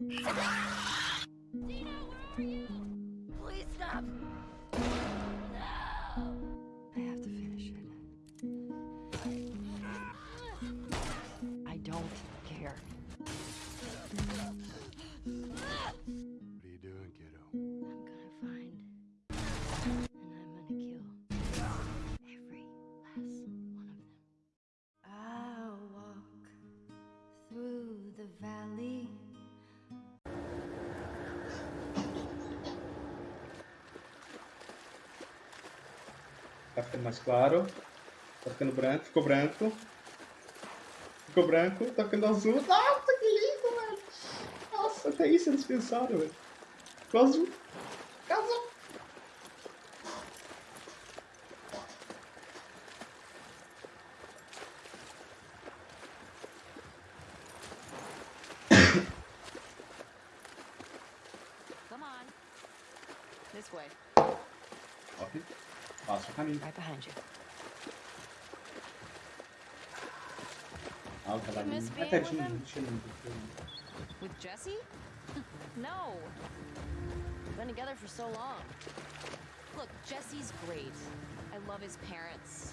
Dino, where are you? Mais claro. Tá ficando branco, ficou branco. Ficou branco, tá ficando azul. Nossa, que lindo, velho. Nossa, até isso eles pensaram, velho. Ficou azul. Passa. Right behind you. Ah, o cavalinho. miss being pertinho, with him? deixa. With Jesse? no. We've been together for so long. Look, Jesse's great. I love his parents.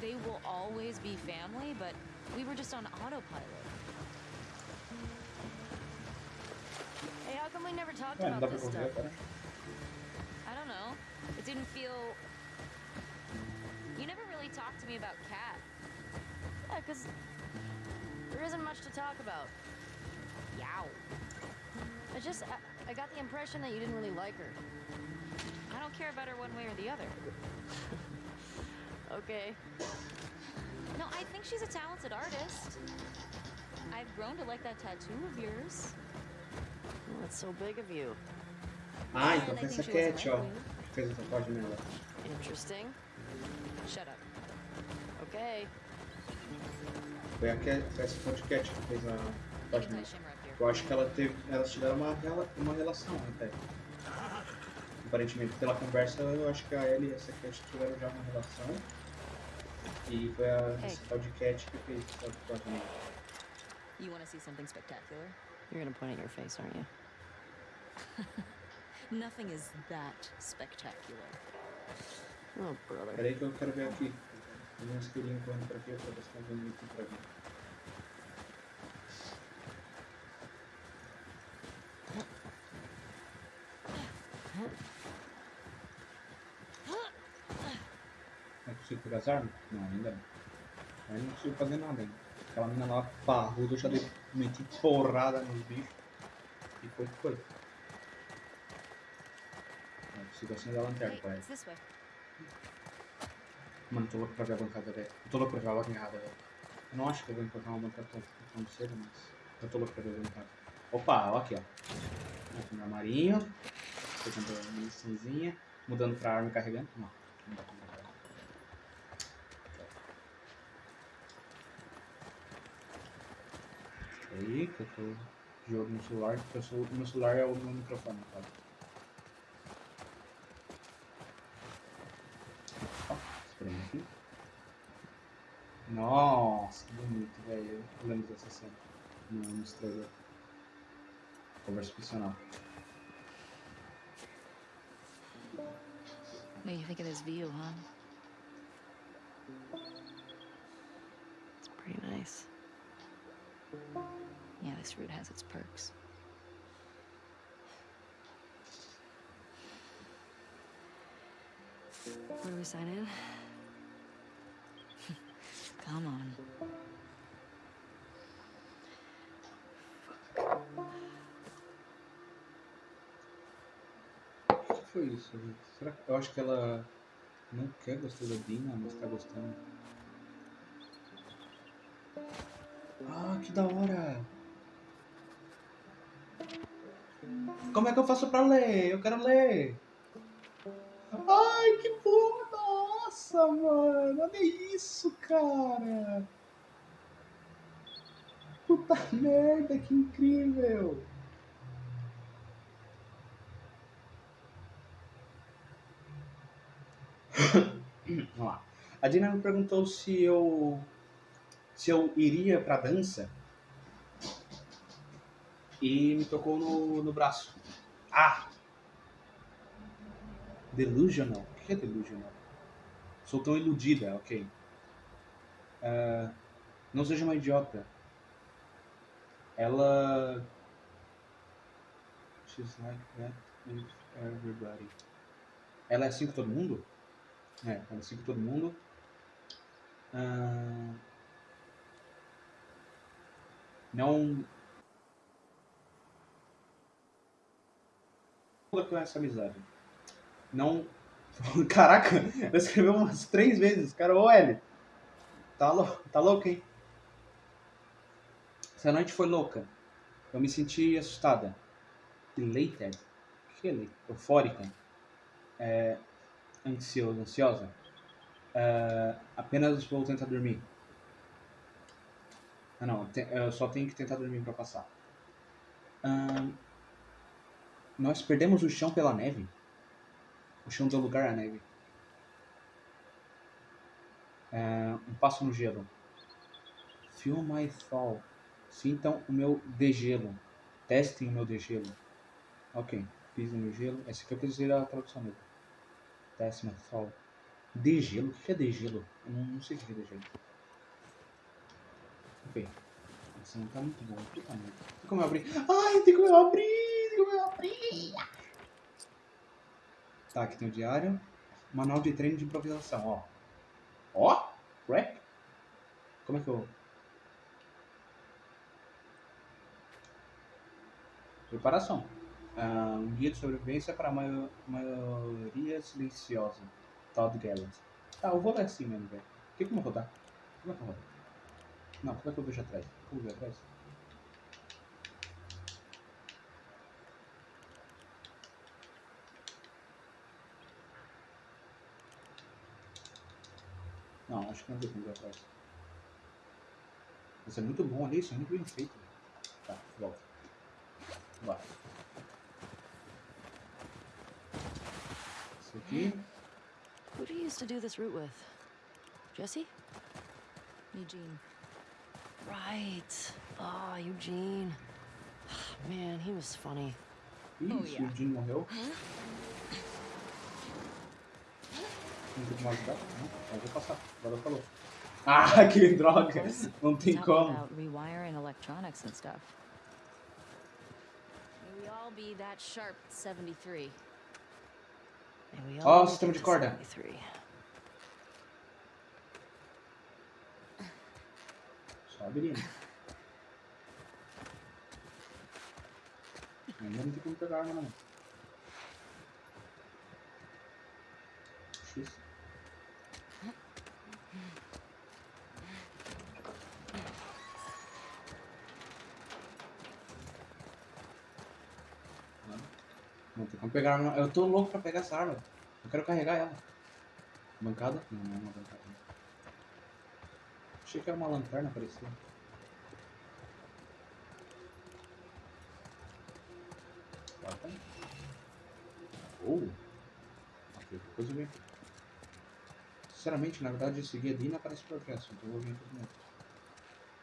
They will always be family, but we were just on autopilot. Hey, how come we never talked Ué, não dá about this stuff? I don't know. It didn't feel. You never really talked to me about Kat. Yeah, because there isn't much to talk about. Yow. I just, I, I got the impression that you didn't really like her. I don't care about her one way or the other. Okay. No, I think she's a talented artist. I've grown to like that tattoo of yours. Well, that's so big of you. Ah, And então I foi essa think she wasn't Cat, ó. like me. Que fez a tatuagem. Interesting. Foi a Cat, foi essa que fez a here. Eu acho que ela teve, elas tiveram uma, rela- uma relação até. Aparentemente, pela conversa, eu acho que a Ellie e essa Cat tiveram já uma relação. E foi a essa tal de Cat que fez essa tatuagem nela. You want to see something spectacular? You're gonna point at your face, aren't you? Nothing is that spectacular. Oh, brother. Peraí que eu quero ver aqui. Tem um esquilinho correndo pra aqui, se tá vendo aqui pra mim. Não consigo pegar as armas? Não, ainda não. Aí não consigo fazer nada ainda. Aquela mina lá parruda, eu já dei meti porrada nos bichos. E foi que foi. Não consigo acender a lanterna, Hey, parece. it's this way. Mano, tô louco pra ver a bancada, velho. Eu tô louco pra ver a bancada, velho. Eu não acho que eu vou encontrar uma bancada tão, tão cedo, mas eu tô louco pra ver a bancada. Opa, ó aqui, ó. Aqui no armarinho. Pegando a muniçãozinha. Mudando pra arma e carregando. Não. Aí, que eu tô olho no celular, porque o meu celular é o meu microfone, tá? Nossa, que bonito, velho. Eu lembro dessa cena no, no um trailer. Conversa ficcional. What do you think of this view, huh? It's pretty nice. Yeah, this route has its perks. Where do we sign in? Come on. O que foi isso? Será que eu acho que ela não quer gostar da Dina, mas tá gostando? Ah, que da hora! Como é que eu faço pra ler? Eu quero ler! Ai, que bom! Nossa, mano! Olha isso, cara! Puta merda, que incrível! Vamos lá. A Dina me perguntou se eu se eu iria pra dança. e me tocou no, no braço. Ah! Delusional? O que é delusional? Sou tão iludida, ok. Ah, não seja uma idiota. Ela. She's like that with everybody. Ela é assim com todo mundo? É, ela é assim com todo mundo. Ah, não. com essa amizade. Não. Caraca, ela escreveu umas três vezes, cara. Ô, L. Tá, lou tá louco, hein? Essa noite foi louca. Eu me senti assustada. Elated? O que é? Eufórica. É, ansiosa. ansiosa. É, apenas vou tentar dormir. Ah, não. Eu só tenho que tentar dormir pra passar. Nós perdemos o chão pela neve. O chão deu lugar à neve. É, um passo no gelo. Feel my thaw. Sintam o meu degelo. Testem o meu degelo. Ok. Pisem no gelo. Esse aqui eu quis dizer a tradução mesmo. Test my thaw. Degelo? O que é degelo? Eu não, não sei o que é degelo. Ok. Esse não tá muito bom. Tem como eu abrir? Ai, tem como eu abrir! Tem como eu abrir! Tá, aqui tem o diário. Manual de treino de improvisação, ó. Ó! Rap? Como é que eu. Preparação. Ah, um guia de sobrevivência para a maio- maioria silenciosa. Todd Gallant. Tá, eu vou ler assim mesmo, velho. O que como eu vou dar? Como é que eu dar? Não, como é que eu vejo atrás? Como eu vejo atrás? Não, acho que não tem como ver atrás. Isso é muito bom ali, isso é muito bem feito. Tá, volta. Bora. Isso aqui. Who do you used to do this route with? Jesse? Eugene. Right. Ah, Eugene. Man, he was funny. Ih, Oh, yeah. o Jim morreu. Não tem como ajudar? Não, eu vou passar. Agora falou. Ah, que droga! Não tem como. about rewiring electronics and stuff. May we all be that sharp 73. May we Ó, all o sistema de corda. 73. Só abrindo. Ainda não tem como pegar a arma, não. Tem como pegar arma. Eu tô louco pra pegar essa arma. Eu quero carregar ela. Bancada? Não, não é uma bancada. Achei que era uma lanterna, parecia. Oh! Depois eu venho. Sinceramente, na verdade, esse guia Dina parece progresso, então eu vou vir aqui de novo.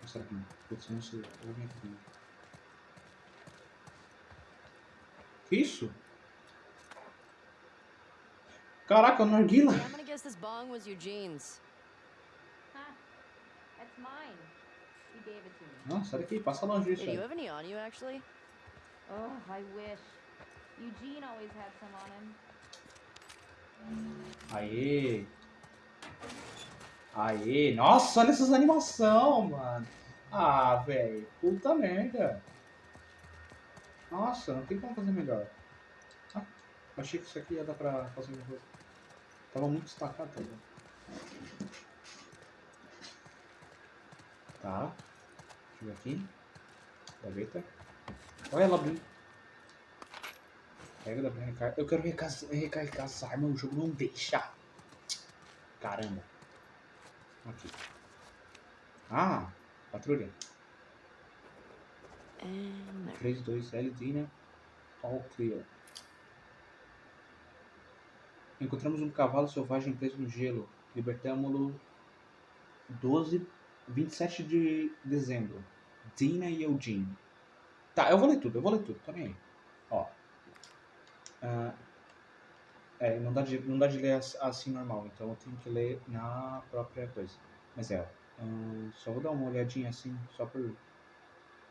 Ou será que não? Putz, eu não sei. Eu vou vir aqui de novo. Que isso? Caraca, narguila! I'm gonna guess this bong was Eugene's. Huh. That's mine. He gave it to me. Não, sai daqui, passa longe disso do you aí. have any on you, actually? Oh, I wish. Eugene always had some on him. Aê! Aê! Nossa, olha essas animação, mano! Ah, velho, puta merda! Nossa, não tem como fazer melhor. Ah, achei que isso aqui ia dar pra fazer uma coisa. Tava muito destacado, tá? Tá. Deixa eu ver aqui. Gaveta. Olha ela abrindo. Pega da recarga. Eu quero recarregar essa arma, o jogo não deixa. Caramba. Aqui. Ah, patrulha. And there. 3, 2, L, Dina. All clear. Encontramos um cavalo selvagem preso no gelo. Libertamos-lo 12, 27 de dezembro. Dina e Eugene. Tá, eu vou ler tudo, eu vou ler tudo, nem aí. Ó. Ah, é, não dá, de, não dá de ler as- assim normal, então eu tenho que ler na própria coisa. Mas é, hum, só vou dar uma olhadinha assim, só por.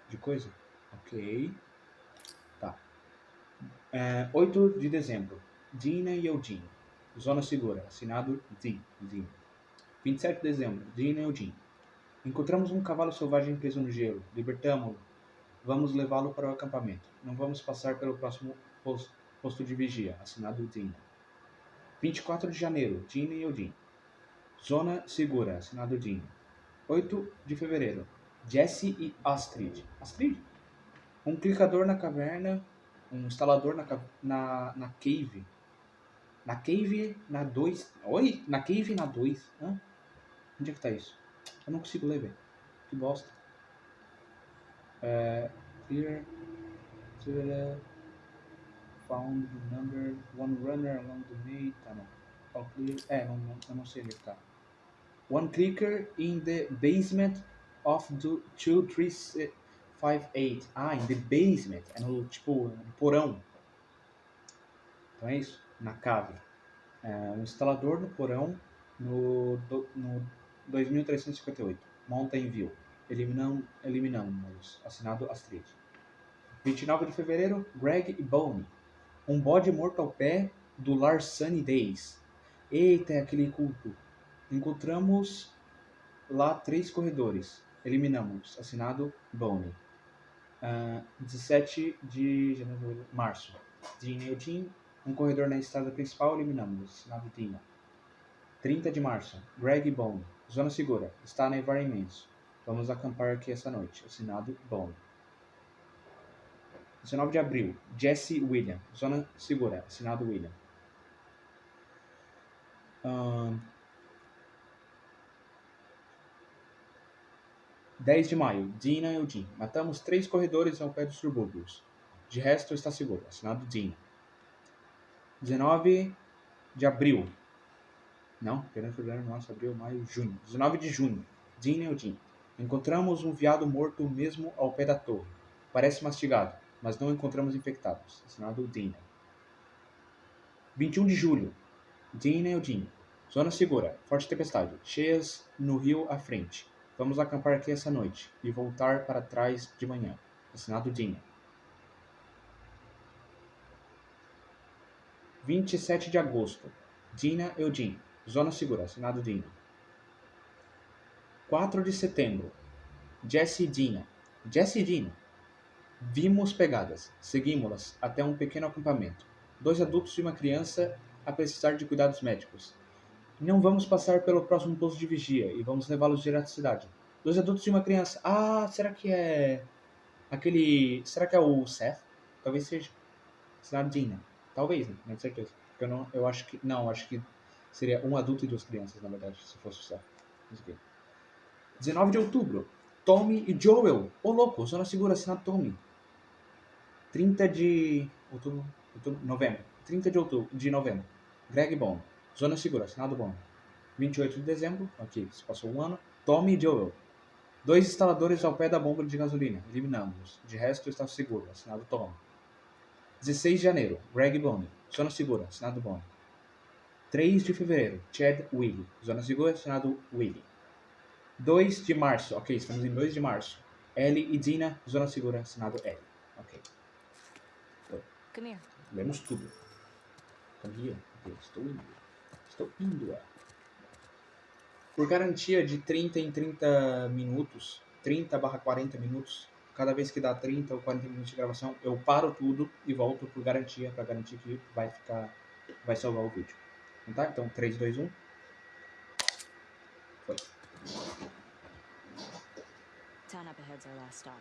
de coisa. Ok. Tá. É, 8 de dezembro. Dina e Eugene. Zona Segura. Assinado D. Dina. 27 de dezembro. Dina e Eugene. Encontramos um cavalo selvagem preso no gelo. Libertamo-lo. Vamos levá-lo para o acampamento. Não vamos passar pelo próximo pos- posto de vigia. Assinado Dina. 24 de janeiro. Dina e Eugene. Zona Segura. Assinado Dina. 8 de fevereiro. Jesse e Astrid. Astrid? Um clicador na caverna. Um instalador na, na, na cave. Na cave na 2. Oi? Na cave na 2. Hã? Onde é que tá isso? Eu não consigo ler, velho. Que bosta. É, clear. Found the number. One runner along the way. Tá, não. É, não, não, eu não sei onde é tá. One clicker in the basement of the 2358. Ah, in the basement. É no, tipo, no porão. Então é isso. Na cave. É, um instalador no porão no, do- no 2358. Mountain View. Eliminam, eliminamos. Assinado Astrid. 29 de fevereiro, Greg e Bone. Um bode morto ao pé do Lar Sunny Days. Eita, é aquele culto. Encontramos lá três corredores. Eliminamos. Assinado Bone. Ah, 17 de janeiro, março. Dean e Eugene. Um corredor na estrada principal. Eliminamos. Assinado Dina. 30 de março. Greg Bone. Zona segura. Está a nevar imenso. Vamos acampar aqui essa noite. Assinado Bone. 19 de abril. Jesse William. Zona segura. Assinado William. Ahn, 10 de maio. Dina e Eugene. Matamos três corredores ao pé dos subúrbios. De resto está seguro. Assinado Dina. 19 de abril. Não, janeiro, fevereiro, março, abril, maio, junho. 19 de junho. Dina e Eugene. Encontramos um veado morto mesmo ao pé da torre. Parece mastigado, mas não encontramos infectados. Assinado Dina. 21 de julho. Dina e Eugene. Zona segura. Forte tempestade. Cheias no rio à frente. Vamos acampar aqui essa noite e voltar para trás de manhã. Assinado Dina. 27 de agosto. Dina Eugene. Zona segura. Assinado Dina. 4 de setembro. Jesse e Dina. Jesse e Dina. Vimos pegadas. Seguimos-las até um pequeno acampamento. Dois adultos e uma criança a precisar de cuidados médicos. Não vamos passar pelo próximo posto de vigia e vamos levá-los direto à cidade. Dois adultos e uma criança. Ah, será que é aquele. Será que é o Seth? Talvez seja. Será. Talvez, né? Não tenho certeza. Porque eu, não, eu acho que. Não, acho que seria um adulto e duas crianças, na verdade, se fosse o Seth. Mas ok. 19 de outubro. Tommy e Joel. Ô louco, zona segura, assinado Tommy. 30 de outubro, outubro, novembro. 30 de outubro, de novembro. Greg Bond. Zona segura, assinado Bond. 28 de dezembro, ok, se passou um ano. Tommy Joel. Dois instaladores ao pé da bomba de gasolina. Eliminamos. De resto, está seguro, assinado Tommy. 16 de janeiro. Greg Bond. Zona segura, assinado Bond. 3 de fevereiro. Chad Willie. Zona segura, assinado Willie. 2 de março. Ok, estamos em 2 de março. Ellie e Dina. Zona segura, assinado Ellie. Ok. Come here. Lemos tudo. Come here. Estou indo. Estou indo. é. Por garantia de 30 em 30 minutos, 30 barra 40 minutos, cada vez que dá 30 ou 40 minutos de gravação, eu paro tudo e volto por garantia, para garantir que vai ficar, vai salvar o vídeo. Então tá? Então 3, 2, 1. Foi. Town up ahead's our last stop.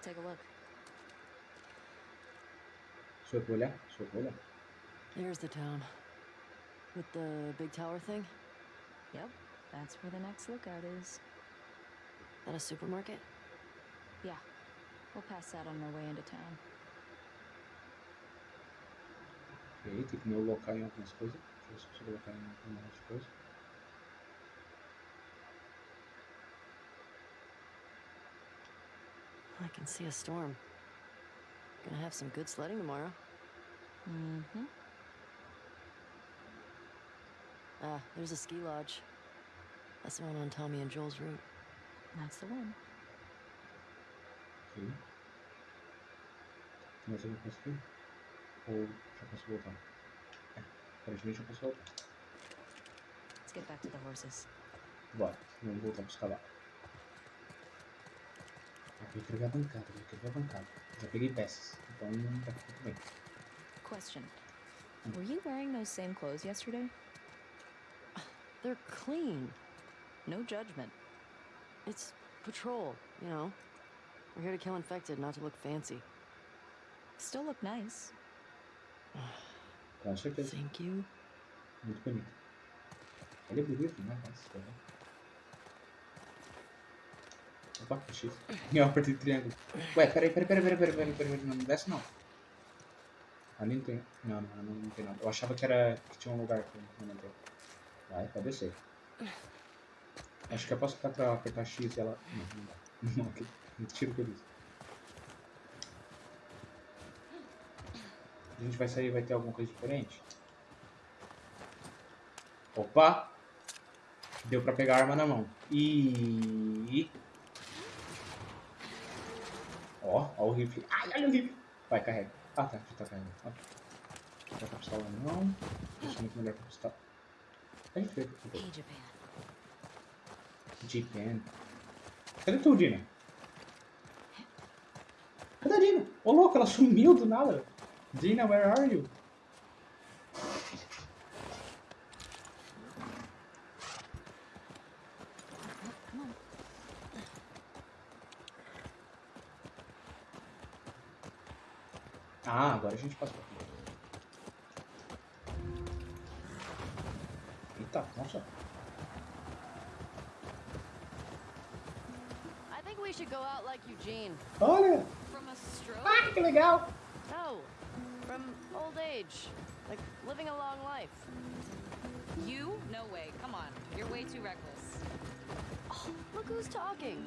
Take a look. Vou olhar. There's the town. With the big tower thing? Yep, that's where the next lookout is. That a supermarket? Yeah, we'll pass that on our way into town. E aí, tem que me locar em algumas coisas. Deixa eu ver se consigo colocar em algumas coisas. I can see a storm. Gonna have some good sledding tomorrow. Mm-hmm. Ah, there's a ski lodge. That's the one on Tommy and Joel's route. That's the one. Okay. Let's get back to the horses. Tem que pegar a bancada, tem que pegar a bancada. Já peguei peças, então tá tudo bem. Question. Were you wearing those same clothes yesterday? They're clean. No judgment. It's patrol, you know. We're here to kill infected, not to look fancy. Still look nice. Thank you. Muito bonito. Ele é bonito, né? Nossa, tá vendo? Opa, X. Eu apertei triângulo. Ué, peraí, peraí, peraí, peraí, peraí, peraí, peraí, não desce não. Ah, Ali não tem. Não, não, não, não tem nada. Eu achava que era. que tinha um lugar aqui, não lembro. Vai, pode descer. Acho que eu posso ficar pra apertar X e ela. Não, não dá. Não, ok. Tiro por. A gente vai sair vai ter alguma coisa diferente? Opa! Deu pra pegar a arma na mão. E... Ó, ó o rifle. Ai, olha o rifle. Vai, carrega. Ah, tá, já tá carregando. Ok. Já tá com pistola na mão. Deixa muito melhor com a pistola. Gente fez. Hey, Japan. Japan. Cadê tu, Dina? Cadê a Dina? Ô louco, ela sumiu do nada. Dina, where are you? Gente passa pra aqui. Eita, nossa. I think we should go out like Eugene. Olha! From a stroke? Ah, que legal! No, from old age. Like living a long life. You? No way. Come on. You're way too reckless. Oh, look who's talking.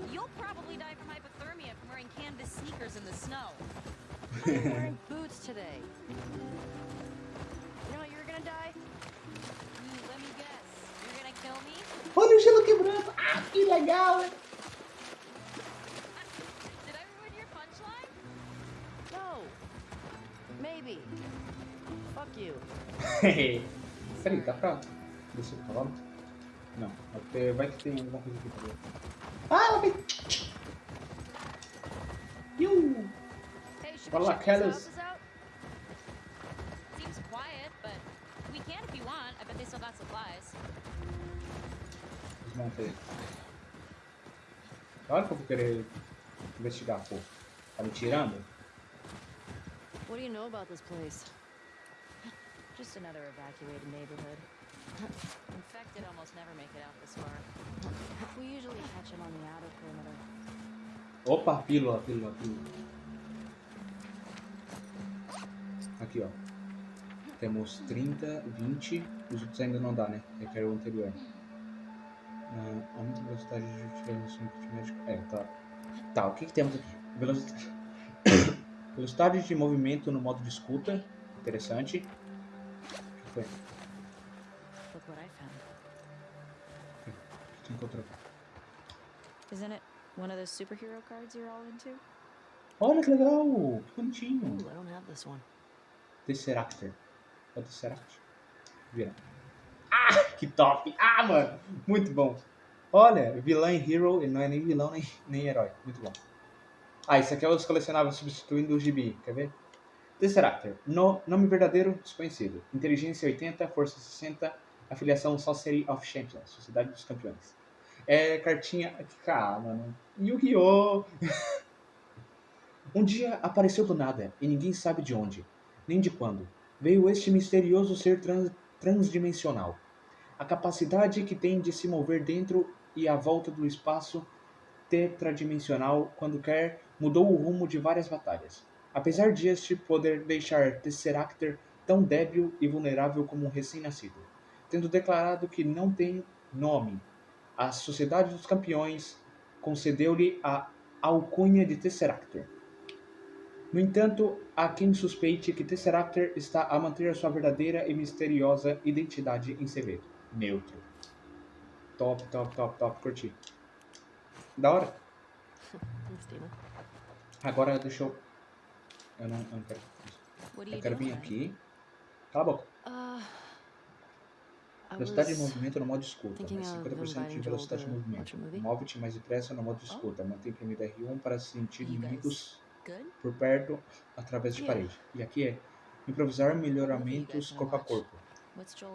Well, you'll probably die from hypothermia from wearing canvas sneakers in the snow. I'm wearing boots today. You know how you're gonna die? Ooh, let me guess. You're gonna kill me? Olha o gelo quebrando! Ah, que legal! hein? Did I ruin your punchline? No. Maybe. Fuck you. Peraí, dá pra descer o cavalo? Não, vai ter- vai que tem alguma coisa aqui pra ver. Ah, ela we lá, check these Kellis. Seems quiet, but we can if you want. I bet they still got supplies. Desmonta aí. Claro que eu vou querer investigar, pô. Tá me tirando? What do you know about this place? Just another evacuated neighborhood. Infected almost never make it out this far. We usually catch him on the outer perimeter. Opa, pílula, pílula, pílula. Aqui, ó. Temos 30, 20. Os outros ainda não dá, né? Eu quero o anterior. Ah, aumenta a velocidade de utilização do médico. É, tá. Tá, o que, que temos aqui? Velocidade... velocidade de movimento no modo de escuta. Interessante. O que foi? Tu encontrou? Isn't it one of those superhero cards you're all into? Olha que legal! Que bonitinho! Ooh, I don't have this one. Tesseractor. É o Tesseract? Vira. Ah, que top! Ah, mano! Muito bom. Olha, vilã e hero, ele não é nem vilão nem, nem herói. Muito bom. Ah, esse aqui é os colecionáveis substituindo o gibi. Quer ver? Tesseractor. No, nome verdadeiro, desconhecido. Inteligência 80, força 60, afiliação Sorcery of Champions, Sociedade dos Campeões. É cartinha... Ah, mano. Yu-Gi-Oh! um dia apareceu do nada, e ninguém sabe de onde nem de quando, veio este misterioso ser trans- transdimensional. A capacidade que tem de se mover dentro e à volta do espaço tetradimensional quando quer mudou o rumo de várias batalhas. Apesar de este poder deixar Tesseractor tão débil e vulnerável como um recém-nascido, tendo declarado que não tem nome, a Sociedade dos Campeões concedeu-lhe a alcunha de Tesseractor. No entanto, há quem suspeite que Tesseractor está a manter a sua verdadeira e misteriosa identidade em segredo. Neutro. Top, top, top, top. Curti. Da hora. Dina. Agora deixa eu. Eu não, eu não quero. Eu quero vir aqui. Cala a boca. Velocidade de movimento no modo escuta. Mais of 50% de velocidade de movimento. Move-te mais depressa no modo escuta. Mantém premido R1 para sentir inimigos por perto através de parede. E aqui é improvisar melhoramentos corpo a corpo.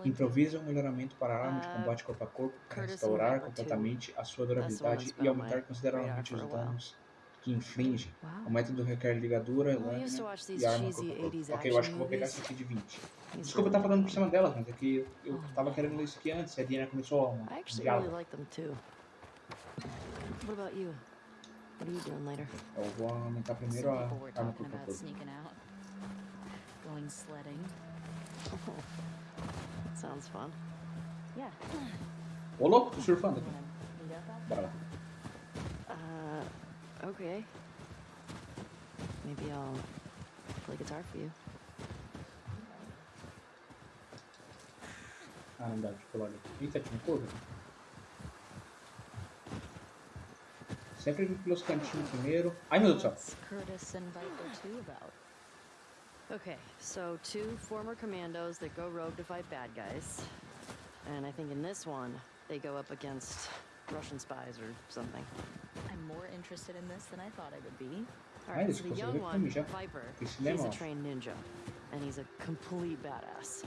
Improvisa um melhoramento para arma de Uh, combate corpo a corpo para restaurar completamente a sua durabilidade e aumentar consideravelmente os danos que inflige. O método requer ligadura, lâmina e arma cheesy corpo a corpo. 80s Ok, eu acho que eu vou pegar essa aqui de 20. He's Desculpa eu estar falando por cima dela, mas é que eu tava querendo ler isso aqui antes, e a Diana começou um I actually diálogo. Eu vou aumentar primeiro a arma a out. Going sledding. That sounds fun. Yeah. Ô louco, tô surfando aqui. Bora lá. Okay. Maybe I'll play guitar for you. Não dá de pular ali. Eita, tinha um curva. Sempre pelos cantinhos primeiro. Ai meu Deus do céu. Curtis and Viper 2 about? Okay, so two former commandos that go rogue to fight bad guys. And I think in this one, they go up against Russian spies or something. More interested in this than I thought I would be. Alright, eles so the young one. Viper, he's a trained ninja. And he's a complete badass.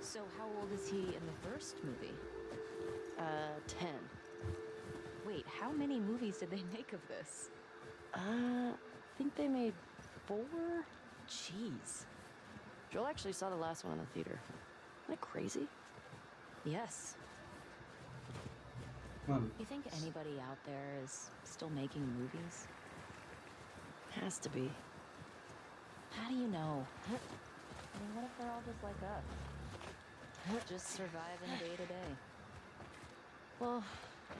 So how old is he in the first movie? Uh, 10. Wait, how many movies did they make of this? Uh, I think they made four? Jeez. Joel actually saw the last one in the theater. Isn't that crazy? Yes. Mano, You think anybody out there is still making movies? Has to be. How do you know? I mean, what if they're all just like us? Just surviving day to day. Well,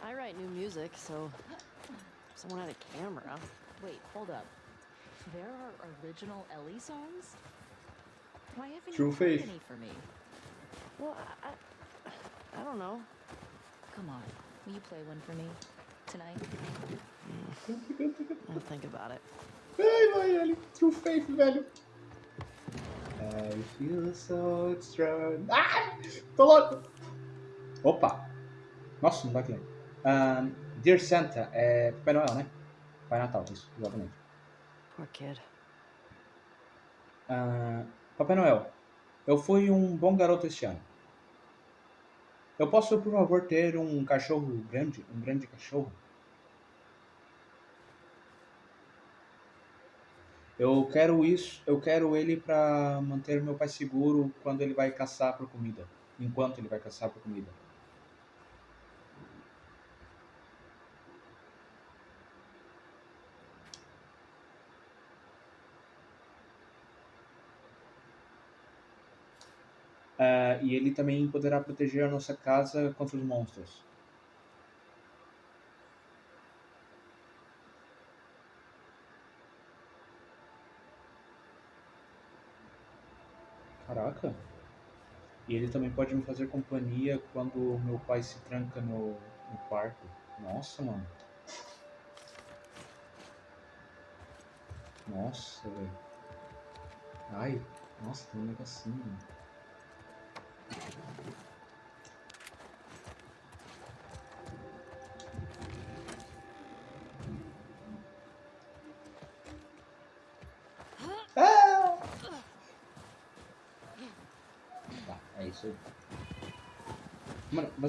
I write new music, so someone had a camera. Wait, hold up. There are original Ellie songs? Why haven't True you played faith. any for me? Well, I, I, I don't know. Come on, will you play one for me tonight? I'll think about it. Ai, vai, ele. True Faith, velho. I feel so strong. Ah! Tô louco. Opa. Nossa, não vai aqui. Um, Dear Santa, é Papai Noel, né? Pai Natal, isso, exatamente. Poor kid. Ah, Papai Noel, eu fui um bom garoto este ano. Eu posso, por favor, ter um cachorro grande? Um grande cachorro? Eu quero isso, eu quero ele para manter meu pai seguro quando ele vai caçar por comida. Enquanto ele vai caçar por comida. Ah, e ele também poderá proteger a nossa casa contra os monstros. Caraca. E ele também pode me fazer companhia quando meu pai se tranca no, no quarto. Nossa, mano. Nossa, velho. Ai, nossa, tem um negocinho. mano.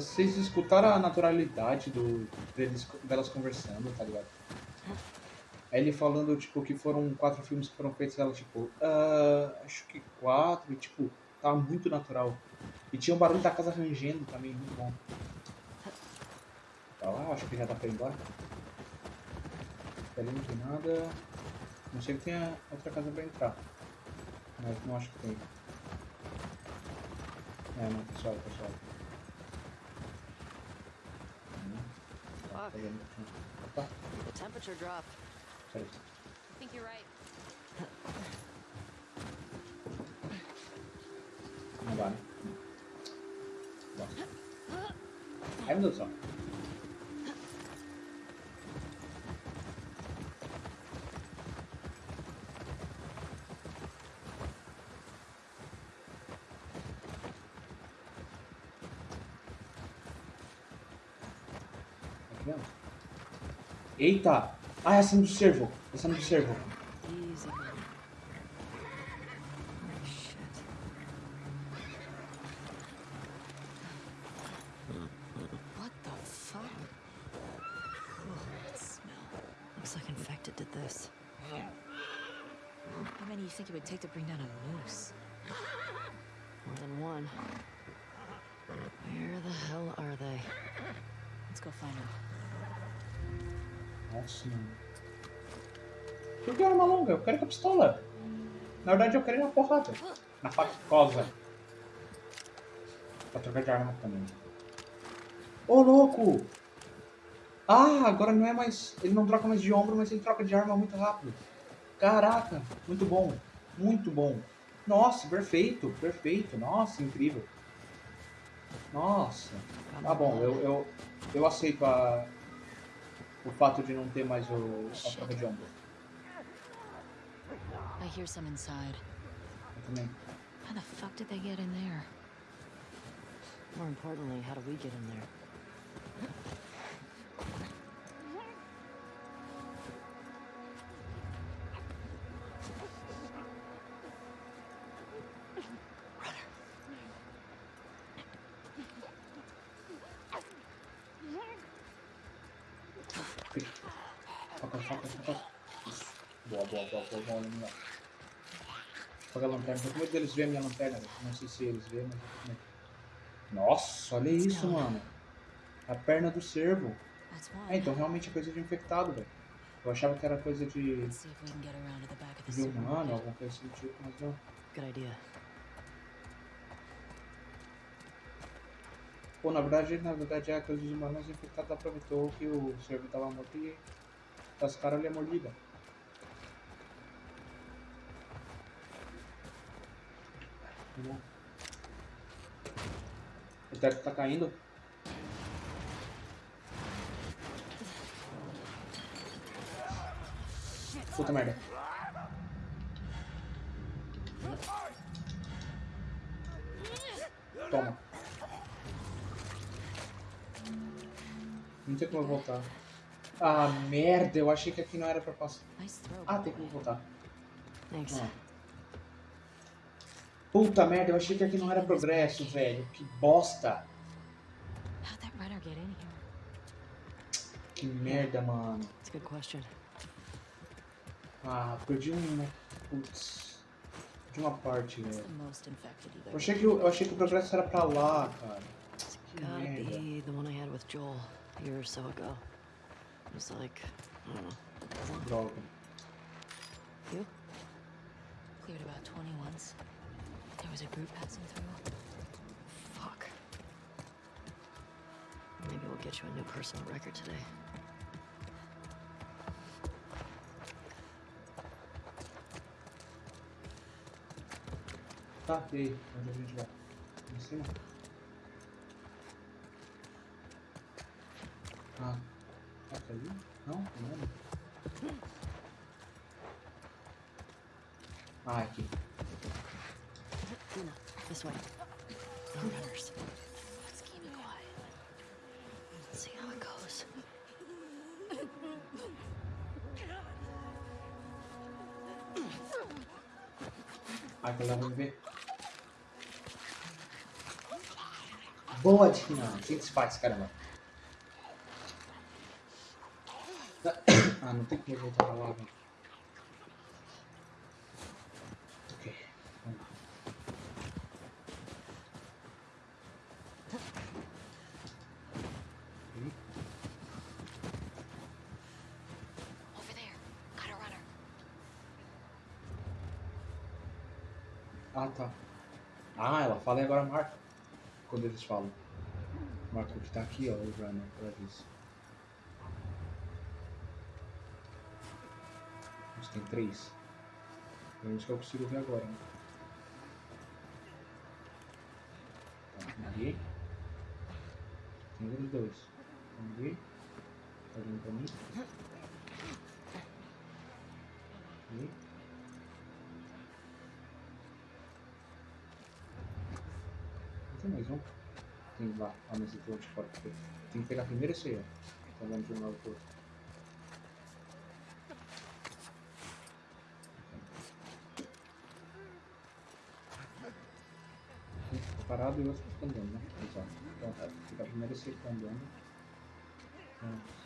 Vocês escutaram a naturalidade do, deles, delas conversando, tá ligado? Ele falando, tipo, que foram quatro filmes que foram feitos, ela, tipo, ah, acho que quatro, e, tipo, tava muito natural. E tinha um barulho da casa rangendo também, muito bom. Tá lá, acho que já dá pra ir embora. Ali não tem nada. Não sei que tenha outra casa pra entrar. Mas não acho que tem. É, não, pessoal, pessoal. Tá vendo? Opa, The temperature dropped. peraí. I think you're right. Não vai, né? Bosta. Ai, meu Deus do céu. Tá vendo? Eita! Ah, essa não do servo. Essa não do servo. Na verdade, eu quero ir na porrada. Na facosa. Pra trocar de arma também. Ô, louco! Ah, agora não é mais... Ele não troca mais de ombro, mas ele troca de arma muito rápido. Caraca, muito bom. Muito bom. Nossa, perfeito, perfeito. Nossa, incrível. Nossa. Tá bom, eu, eu, eu aceito a, o fato de não ter mais o, a troca de ombro. I hear some inside. Eu também. How the fuck did they get in there? More importantly, how do we get in there? Boa, boa, boa, boa, boa, boa. Foca a lanterna. Tô com medo deles verem a minha lanterna. velho. Não sei se eles veem, mas. Nossa, olha isso, mano. A perna do cervo. É, então realmente é coisa de infectado, velho. Eu achava que era coisa de, de humano, alguma coisa assim do tipo, mas não. Good idea. Pô, na verdade, na verdade é coisa dos humanos, o infectado aproveitou que o cervo tava morto e tascaram ali a mordida. Bom. O teto tá caindo. Puta merda. Toma. Não tem como eu voltar. Ah, merda, eu achei que aqui não era pra passar. Ah, tem como voltar. Thanks. Ah. Puta merda, eu achei que aqui não era progresso, velho. Que bosta. Que merda, mano. Ah, perdi uma. Putz. Perdi uma parte, velho. Eu achei, que, eu achei que o progresso era pra lá, cara. Que merda. Droga. You? Cleared about 20 once. Was a group passing through. Fuck. Maybe we'll get you a new personal record today. Tá, e aí? Onde a gente vai? Em cima? Ah, tá ali? Não? Não. Ah, aqui. Luna, this way. No runners. Let's keep it quiet. Let's see how it goes. Ai, que ela vai me ver. Boa, Tina. Assim que se faz, caramba. Falem agora Marco, quando eles falam. Marco que tá aqui, ó, o Rana, pra é isso. A tem três. Pelo menos que eu consigo ver agora. Né? Tá, ali. Tem outros dois. Vamos ver. Tá vindo pra mim. E... mais um. Tem lá. Eu tô de fora. Tem que pegar primeiro esse aí, ó. Tá vendo de um lado pro outro. Parado e o outro fica andando, né? Exato. Então. Fica primeiro esse andando. Vamos.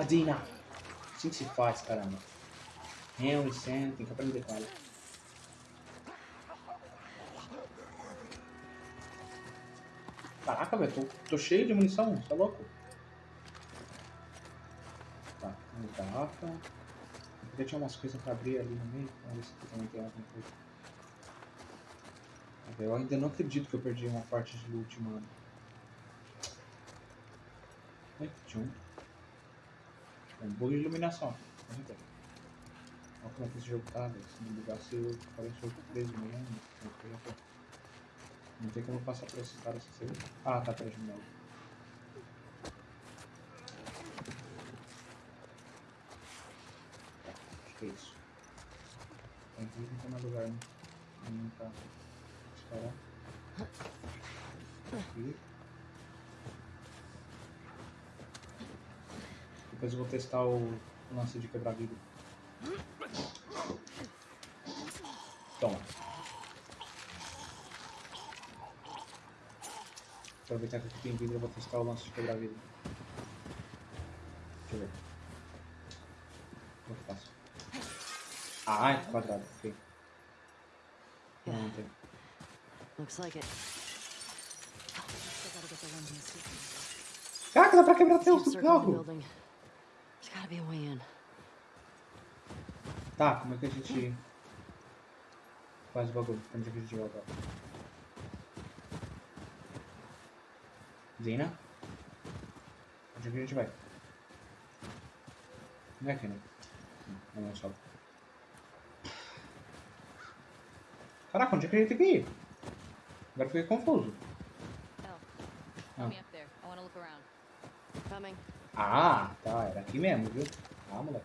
Boa, Dina! Assim que se faz, caramba. Henry, Sam, tem que aprender com ela. Caraca, velho, tô, tô cheio de munição, é louco? Tá, uma garrafa. Aqui tinha umas coisas pra abrir ali no meio. Vamos ver se aqui também tem alguma coisa. Eu ainda não acredito que eu perdi uma parte de loot, mano. Oi, tinha um. Bug de iluminação. Olha como é que esse jogo tá, velho. Se não bugasse, eu parece um jogo preso mesmo. Não tem como passar por esse cara sem ser. Ah, tá atrás de novo. Acho que é isso. Tem que não tem mais lugar, né? Não tá. Esperar. Aqui. Depois eu vou testar o lance de quebrar vidro. Toma. Aproveitar que aqui tem vidro, eu vou testar o lance de quebrar vidro. Deixa eu ver. Como que eu faço? Ah, é quadrado, ok. Não, não tem. Looks like it. Caraca, dá pra quebrar até o carro! building. There's gotta be a way in. Tá, como é que a gente faz o bagulho? Onde é que a gente vai agora? Zina? Onde é que a gente vai? Não é aqui, né? Não, não é só. Caraca, onde é que a gente tem que ir? Agora eu fiquei confuso. Oh, around. Coming. Ah, tá, era aqui mesmo, viu? Ah, moleque.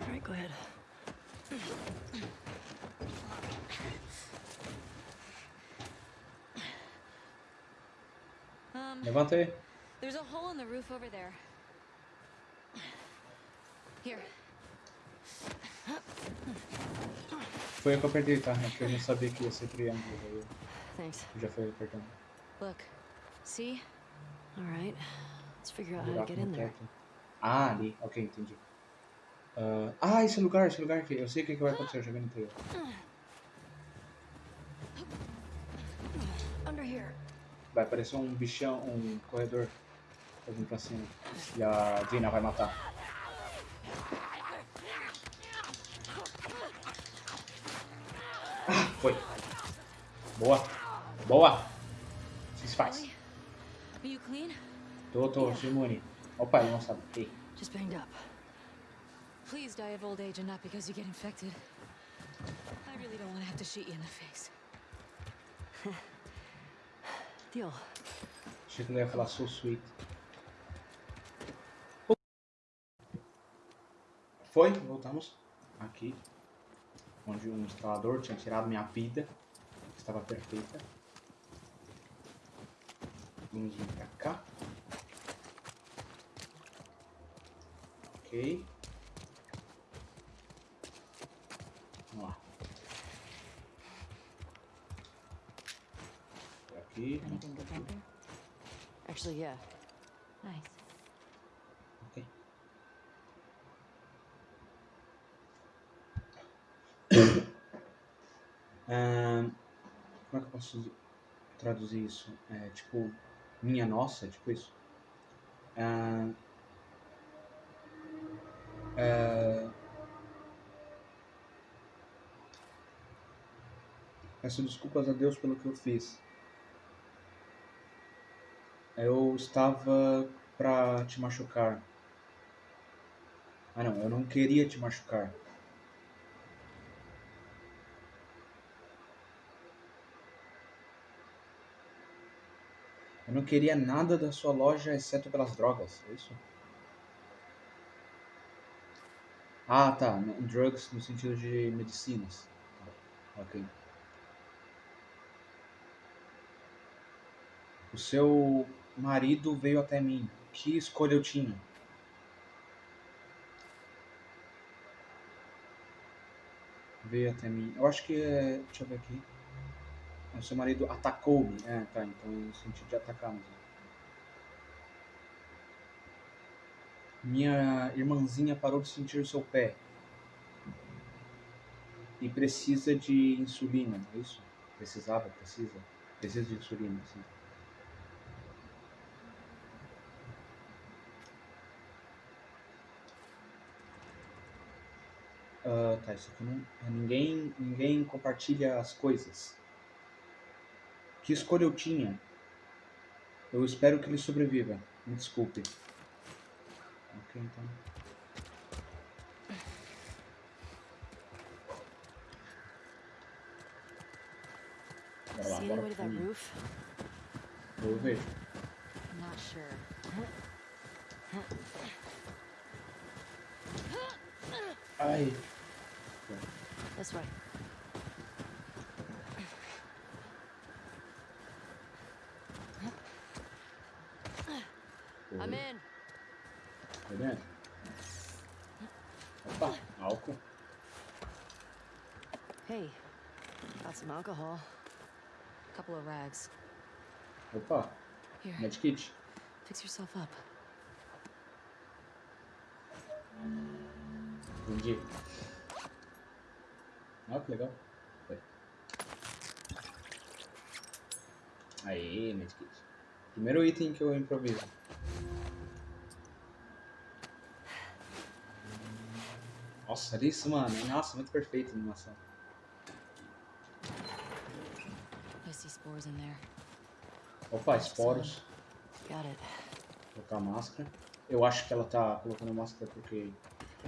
All right, go ahead. Um, Levanta aí. there's a hole in the roof over there. Here. Foi eu que eu perdi, tá? É que eu não sabia que ia ser triângulo. Thanks. Eu já fui apertando. Look. See? All right. Let's figure out how to get in there. Ah, ali. Ok, entendi. Ah, ah, esse lugar, esse lugar aqui. Eu sei o que, que vai acontecer, eu já vi no here. Vai aparecer um bichão, um corredor. Pra vir pra cima. E a Dina vai matar. Ah, foi. Boa. Boa. Se faz. Are you clean? Sou imune. Opa, ele não sabe. Ei. Just banged up. Please die of old age and not because you get infected. I really don't want to have to shoot you in the face. Deal. Achei que ele ia falar so sweet. Foi, voltamos aqui, onde um instalador tinha tirado minha vida, que estava perfeita. Vamos vir pra cá. Ok. Vamos lá. Por aqui. Anything good back there? Actually, yeah. Nice. Ok. Ahn, como é que eu posso traduzir isso? É tipo, minha nossa, tipo isso. Ahn, é, peço desculpas a Deus pelo que eu fiz. Eu estava pra te machucar. Ah não, eu não queria te machucar. Eu não queria nada da sua loja exceto pelas drogas, é isso? Ah, tá. Drugs no sentido de medicinas. Tá, Ok. O seu marido veio até mim. Que escolha eu tinha? Veio até mim. Eu acho que é. Deixa eu ver aqui. O seu marido atacou-me. É, tá. Então no sentido de atacar mesmo. Minha irmãzinha parou de sentir o seu pé. E precisa de insulina, é isso? Precisava, precisa. Precisa de insulina, sim. Ah, tá, isso aqui não. é, Ninguém, ninguém compartilha as coisas. Que escolha eu tinha? Eu espero que ele sobreviva. Me desculpe. Ok, então. Bora lá, See bora anybody at that pro- roof? Eu vejo. Not sure. Ai. This way. I'm Oi, in. Tá dentro? Opa, álcool. Hey, alcohol. Couple of rags. Opa, Here, medkit. fix yourself up. Entendi. Ó, que legal. Foi. Aí, medkit. Primeiro item que eu improviso. Nossa, olha isso, mano. Nossa, muito perfeito a animação. I see spores in there. Opa, esporos. Got it. Colocar máscara. Eu acho que ela tá colocando máscara porque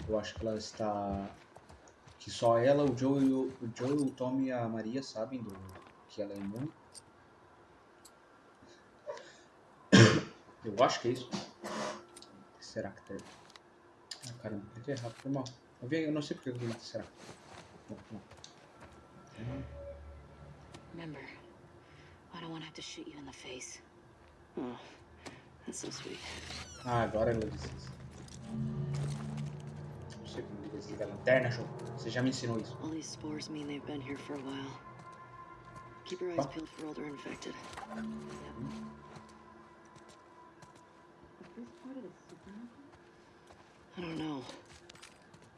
eu acho que ela está. Que só ela, o Joe, o, o Joe, o Tom e a Maria sabem do que ela é imune. Eu acho que é isso. Será que tem? Ah, caramba, cliquei errado, foi mal. Eu, vi, eu não sei porque eu vi será. Bom, bom. Remember, I don't want to have to shoot you in the face. Oh, that's so sweet. Ah, agora isso. Não sei como desliga a lanterna, show. Você já me ensinou isso. All these spores mean they've been here for a while. Keep your eyes peeled for older infected. Is this part of the supermarket? I don't know.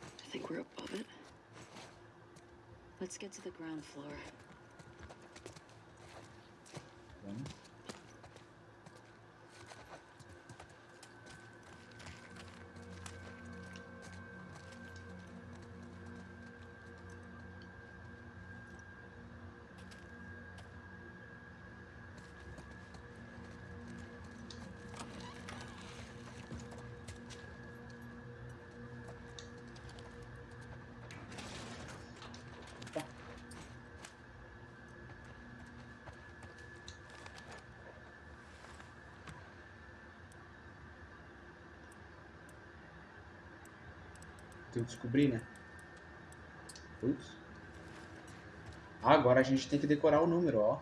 I think we're above it. Let's get to the ground floor. Vamos. Tem que descobrir, né? Putz. Ah, agora a gente tem que decorar o número, ó.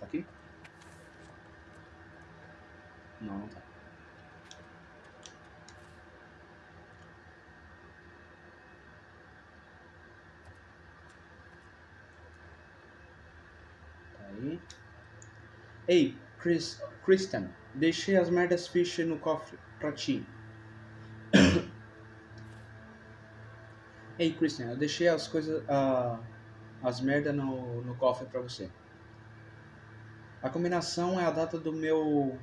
Tá aqui? Não, não tá. Tá aí. Ei, Chris, Kristen, deixei as merdas fish no cofre pra ti. Ei, Christian, eu deixei as coisas, as merda no, no cofre pra você. A combinação é a data do meu.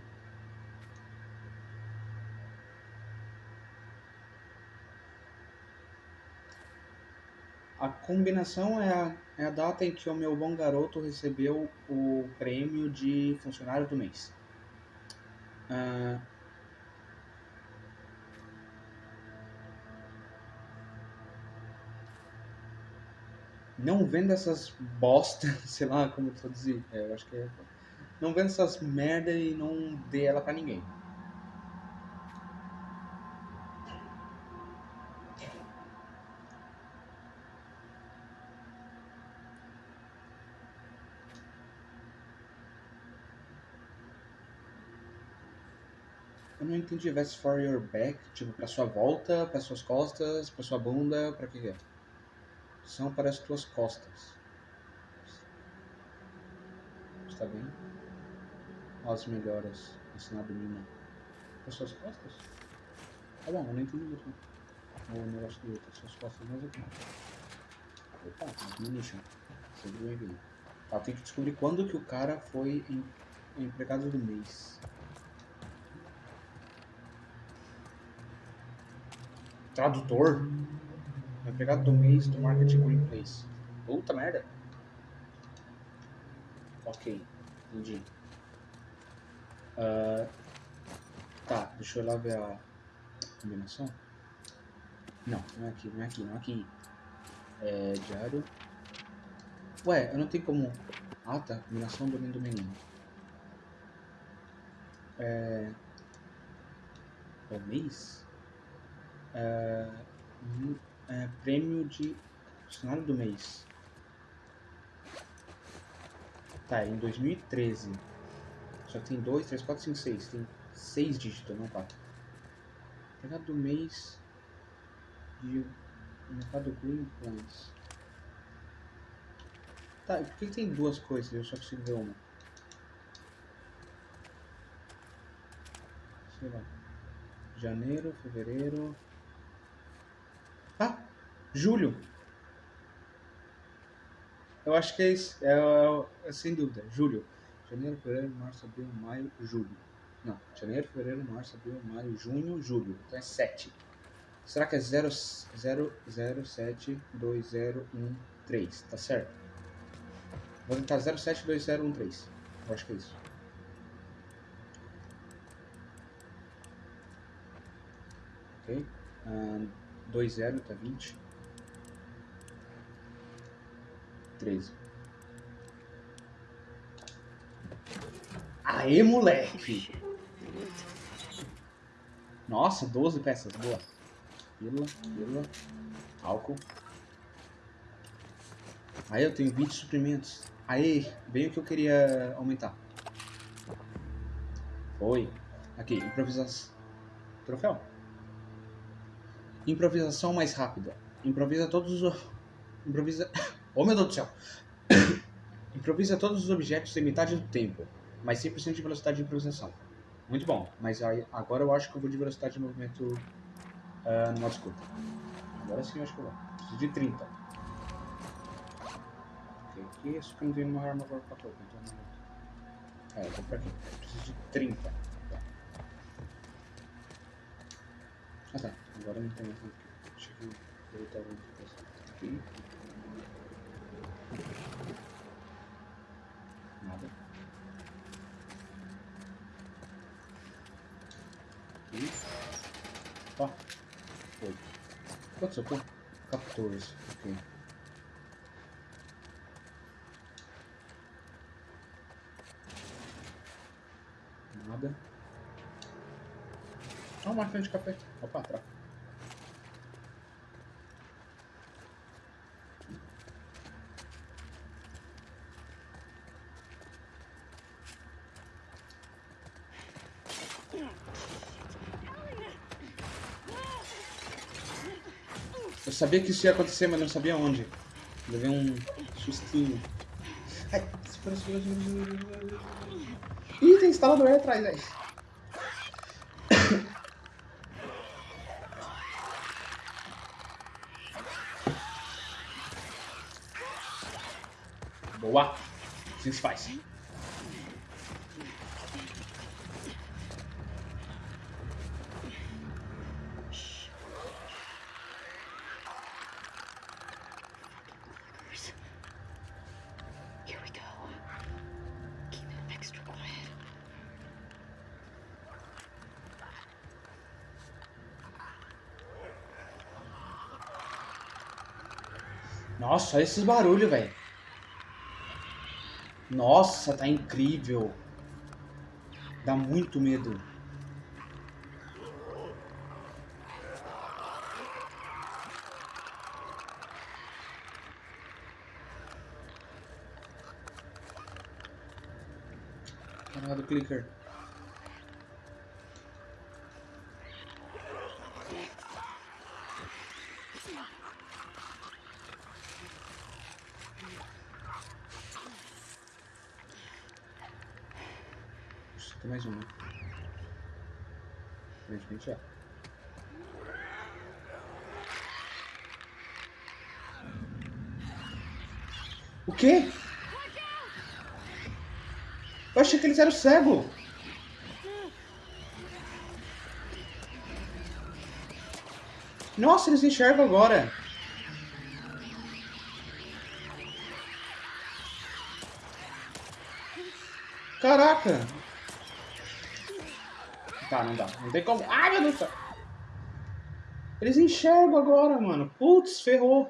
A combinação é a, é a data em que o meu bom garoto recebeu o prêmio de funcionário do mês. Ah, não vendo essas bosta, sei lá como traduzir, é, eu acho que é. Não vendo essas merda e não dê ela pra ninguém. Eu não entendi vest for your back, tipo, pra sua volta, pra suas costas, pra sua bunda, pra que é? São para as tuas costas. Está bem? As melhoras ensinado Nina. Para suas costas? Tá bom, eu não entendi muito. O negócio do outro, suas costas, mas aqui. Opa, munition. Seja bem-vindo. Tá, tem que descobrir quando que o cara foi em, empregado do mês. Tradutor? Empregado do mês do Market Green Place. Puta merda. Ok, entendi. Ah, tá, deixa eu lá ver a combinação. Não, não é aqui, não é aqui, não é aqui. É diário. Ué, eu não tenho como. Ah tá, combinação do menino do menino. É. É o mês? É. é, prêmio de funcionário do mês. Tá, em 2013. Só tem 2, 3, 4, 5, 6. Tem 6 dígitos, não 4. Empregado do mês de mercado Green Plans. Tá, por que tem duas coisas? Eu só consigo ver uma. Sei lá. Janeiro, fevereiro. Ah! Julho! Eu acho que é isso. É, é- é sem dúvida. Julho. Janeiro, fevereiro, março, abril, maio, julho. Não. Janeiro, fevereiro, março, abril, maio, junho, julho. Então é 7. Será que é 0, 0, 0, 7, 2, 0, 1, 3? Tá certo? Vou tentar 0, 7, 2, 0, 1, 3. Eu acho que é isso. Ok? Ah, 2, 0 tá 20. 13. Aê, moleque! Nossa, 12 peças, boa. Pílula, pílula, álcool. Aí eu tenho 20 suprimentos. Aí, bem o que eu queria aumentar. Foi. Aqui, improvisação. Troféu. Improvisação mais rápida. Improvisa todos os. Improvisa. Oh meu Deus do céu! Improvisa todos os objetos em metade do tempo, mas 100% de velocidade de improvisação. Muito bom, mas aí, agora eu acho que eu vou de velocidade de movimento ah, no modo escuta. Agora sim eu acho que eu vou. Preciso de 30. Ok, aqui, isso que eu não tenho uma arma agora pra topo, então não... É, eu vou pra aqui. Preciso de 30. Ah tá, agora não tem mais. Deixa eu voltar o aqui. Nada. Aqui. Ó. Oito. Quantos eu tô? 14. Ok. Nada. Uma máquina de café. Opa, atrás. Eu sabia que isso ia acontecer, mas não sabia onde. Levei um sustinho. Ai, espera, espera. Ih, tem instalador aí atrás, velho. Boa. Assim se faz. Nossa, olha esses barulhos, velho. Nossa, tá incrível. Dá muito medo. Caralho, do clicker. Mais uma. Aparentemente é. O quê? Eu achei que eles eram cegos. Nossa, eles enxergam agora. Caraca. Tá, não dá. Não tem como. Ai, meu Deus do céu. Eles enxergam agora, mano. Putz, ferrou.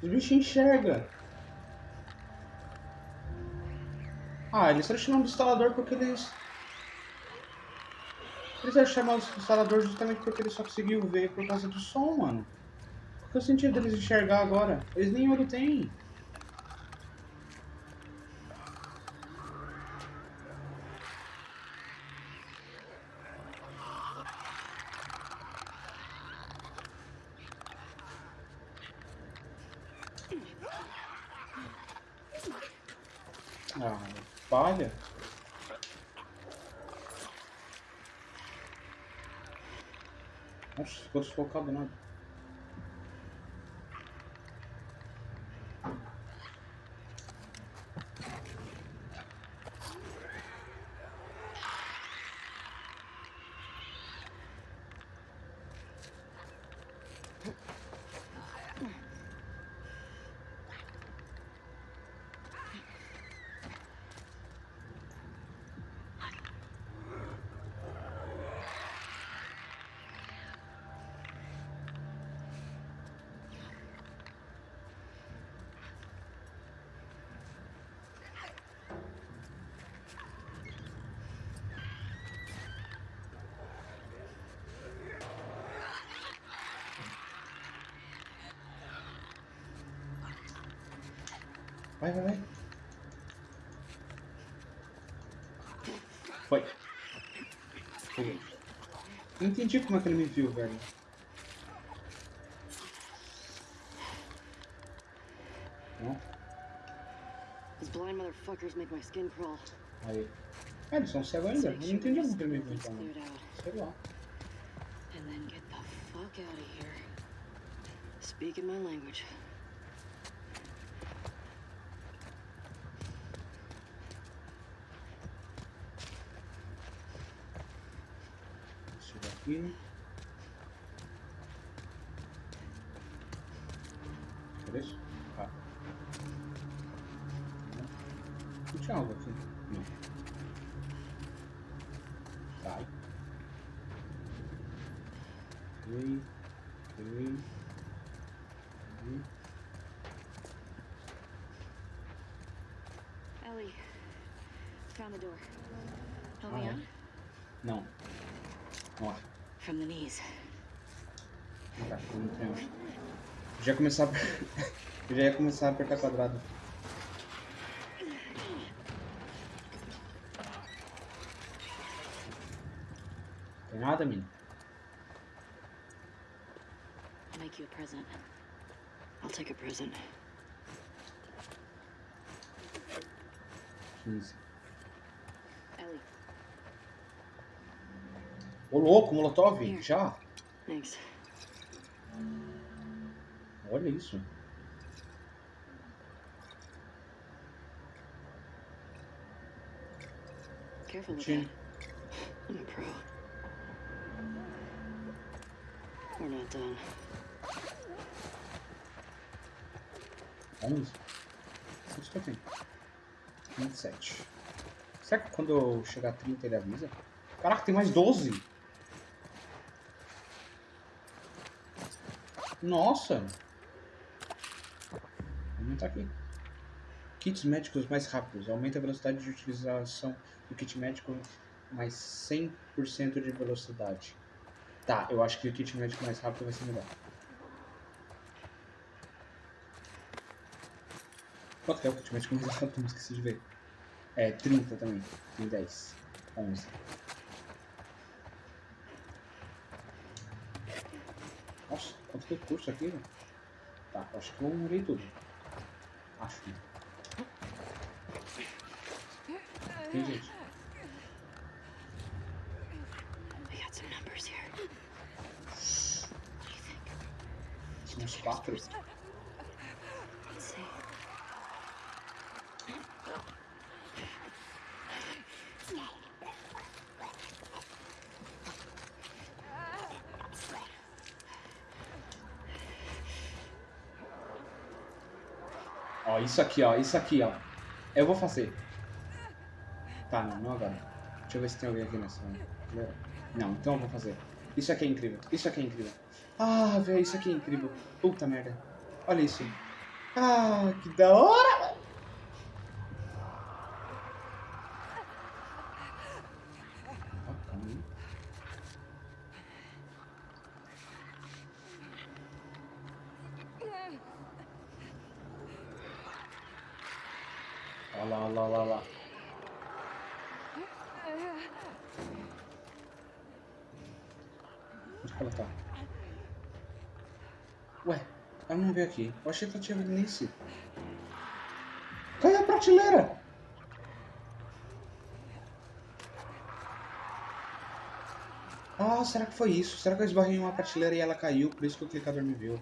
Os bichos enxergam. Ah, eles estão chamando de instalador porque eles... Eles eram chamados de instalador justamente porque eles só conseguiam ver por causa do som, mano. Qual que é o sentido deles enxergar agora? Eles nem olho têm. Ah, palha. Nossa, ficou Vai, vai, vai. Foi. Foi. Não entendi como é que ele me viu, velho. Não? These blind motherfuckers make my skin crawl. Aí. Ah, eles são cegos ainda. Não entendi como que ele me viu, então. Out. Sei lá. And then get the fuck out of here. Speaking my language. Isso daqui. Cadê isso? Ah. Não tinha algo aqui. Não. Sai. Ok. Ok. Ok. Ellie, found the door. Help Ah, me é? out? Não. Nossa. From the knees. Já ia começar. a- já ia começar a apertar quadrado. Tem nada? I'll make you a present. I'll take a present. 15. Ellie, Ô louco, Molotov, já? Isso. Careful with that. I'm a pro. We're not done. 11? Quantos que eu tenho? 27. Será que quando eu chegar a 30 ele avisa? Caraca, tem mais 12! Nossa! Não tá aqui. Kits médicos mais rápidos. Aumenta a velocidade de utilização do kit médico mais 100% de velocidade. Tá, eu acho que o kit médico mais rápido vai ser melhor. Quanto que é o kit médico mais rápido? Não esqueci de ver. É, 30 também. Tem 10. 11. Nossa, quanto que é custa aqui, velho? Tá, acho que eu morei tudo. Acho que. Tem gente. We got some numbers here. São uns 4. Let's see. Ó, isso aqui, ó. Isso aqui, ó. Eu vou fazer. Tá, não, não agora. Deixa eu ver se tem alguém aqui nessa. fileira. Não, então eu vou fazer. Isso aqui é incrível. Isso aqui é incrível. Ah, velho, isso aqui é incrível. Puta merda. Olha isso. Ah, que da hora, velho. Ó, calma aí. Olha lá, olha lá, olha lá. Onde que ela tá? Ué, ela não veio aqui. Eu achei que ela tinha nesse. Caiu a prateleira! Ah, será que foi isso? Será que eu esbarrei em uma prateleira e ela caiu? Por isso que o clicador me viu.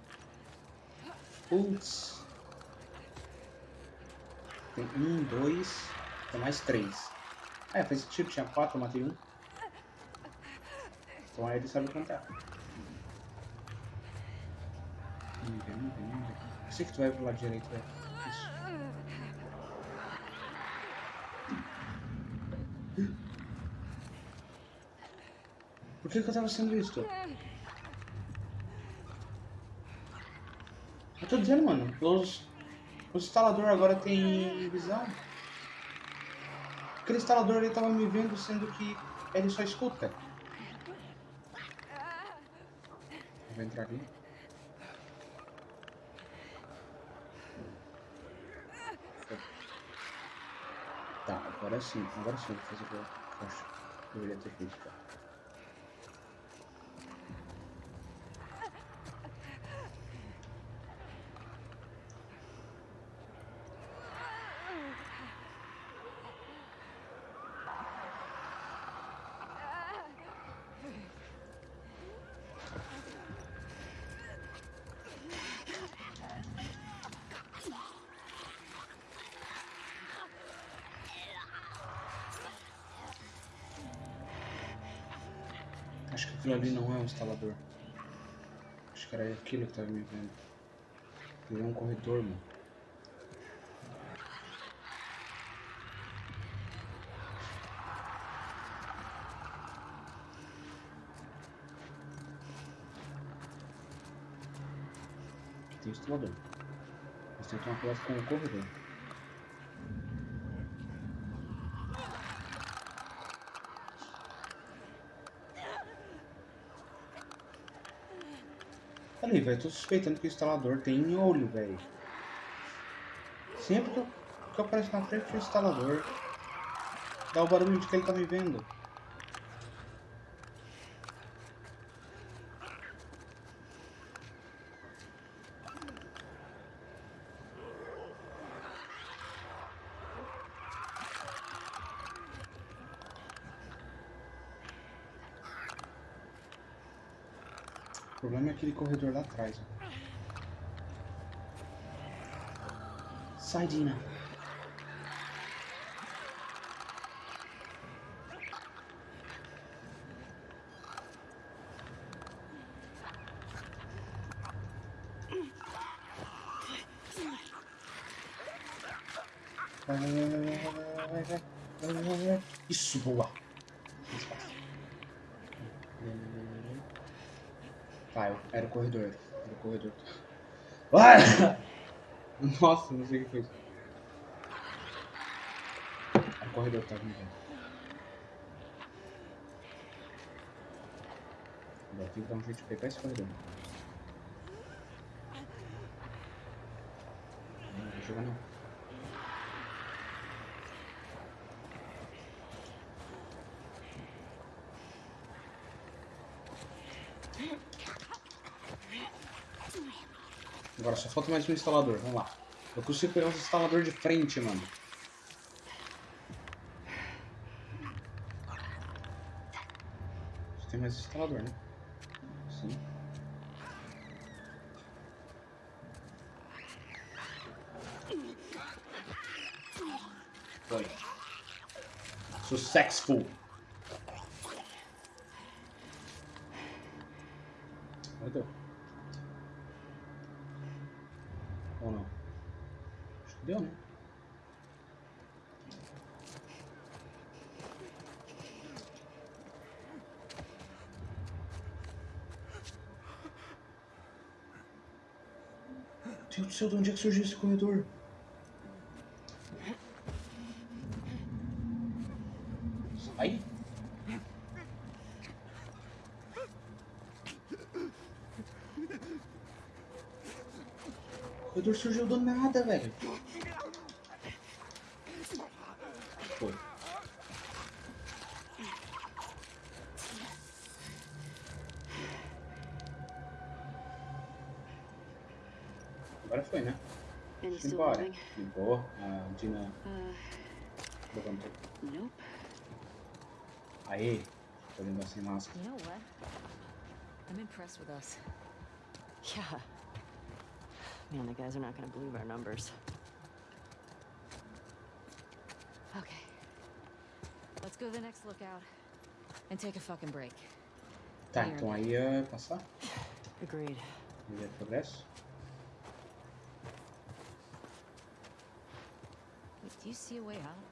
Putz. Tem um, dois, tem mais três. Ah, é, faz sentido, tinha quatro, eu matei um. Então aí ele sabe contar. Vem, vem, vem. Eu sei que tu vai pro lado direito, velho. Isso. Por que, que eu tava sendo visto? Eu tô dizendo, mano, os, os instaladores agora tem visão. Aquele instalador ele tava me vendo, sendo que ele só escuta. Vou entrar aqui. Tá, agora sim, agora sim eu vou fazer o que eu acho Acho que aquilo ali não é um instalador. Acho que era aquilo que tava me vendo. Ele é um corredor, mano. Aqui tem o instalador. Mas tem que tomar cuidado com o corredor. Velho, tô suspeitando que o instalador tem olho, velho. Sempre que eu, que eu apareço na frente do instalador, dá o barulho de que ele tá me vendo. aquele corredor lá atrás. Sai, Dina. Corredor. Era corredor. Vai! Nossa, não sei o que foi isso. O corredor. Agora tem que dar um jeito de pegar esse corredor. Não, não vou jogar não. Mais um instalador, vamos lá. Eu consigo pegar um instalador de frente, mano. Tem mais instalador, né? Sim. Foi. Successful. Agora deu. Ou não? Acho que deu, né? Deus do céu, de onde é que surgiu esse corredor? Sai! O corredor surgiu do nada, velho. Embora. moving? Ligou. A Dina Uh, nope. Aê! Olhando sem máscara. You know what? I'm impressed with us. Yeah. Man, the guys are not gonna believe our numbers. Okay. Let's go to the next lookout and take a fucking break. Tá, então aí ia passar. Agreed. Ia progresso. You see a way out?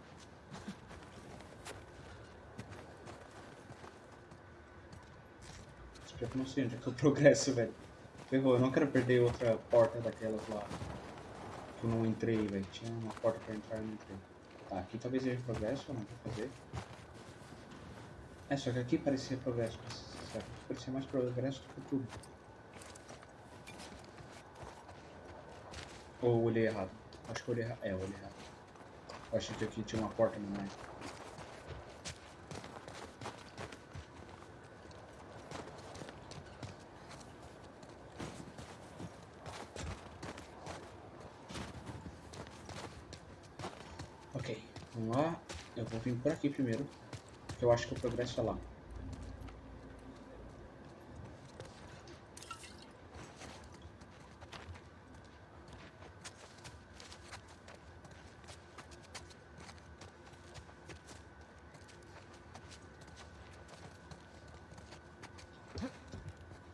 Não sei onde é que eu progresso, velho. Ferrou, eu não quero perder outra porta daquelas lá. Que eu não entrei, velho. Tinha uma porta pra entrar e eu não entrei. Tá, aqui talvez seja progresso, não vou fazer. É, só que aqui parecia progresso. Certo? Parecia mais progresso do que tudo. Ou eu olhei errado? Acho que eu olhei errado. É, eu olhei errado. Eu achei que aqui tinha uma porta no mais. Ok, vamos lá. Eu vou vir por aqui primeiro. Porque eu acho que o progresso é lá.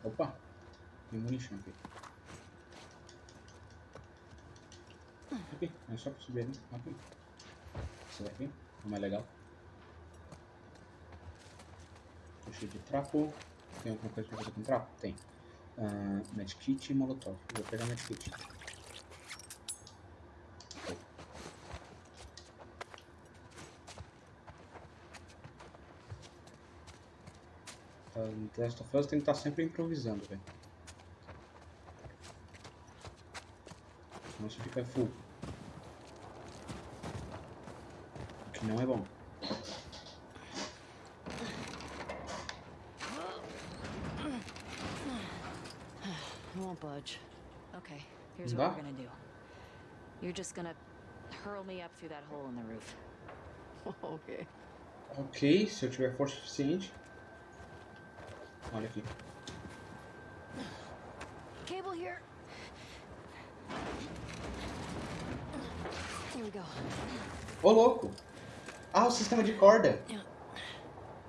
Opa, tem munição aqui. Aqui, é só pra subir, né? Aqui. Esse daqui é mais legal. Tô cheio de trapo. Tem alguma coisa pra fazer com trapo? Tem. Uh, medkit e molotov. Vou pegar medkit. Tá, No The Last of Us tem que estar sempre improvisando, velho. Senão você fica full. O que não é bom. I won't budge. Okay, here's Da? what we're gonna do. You're just gonna hurl me up through that hole in the roof. okay. Ok, se eu tiver força suficiente. Olha aqui. Cable here. Ô, louco. Ah, o sistema de corda.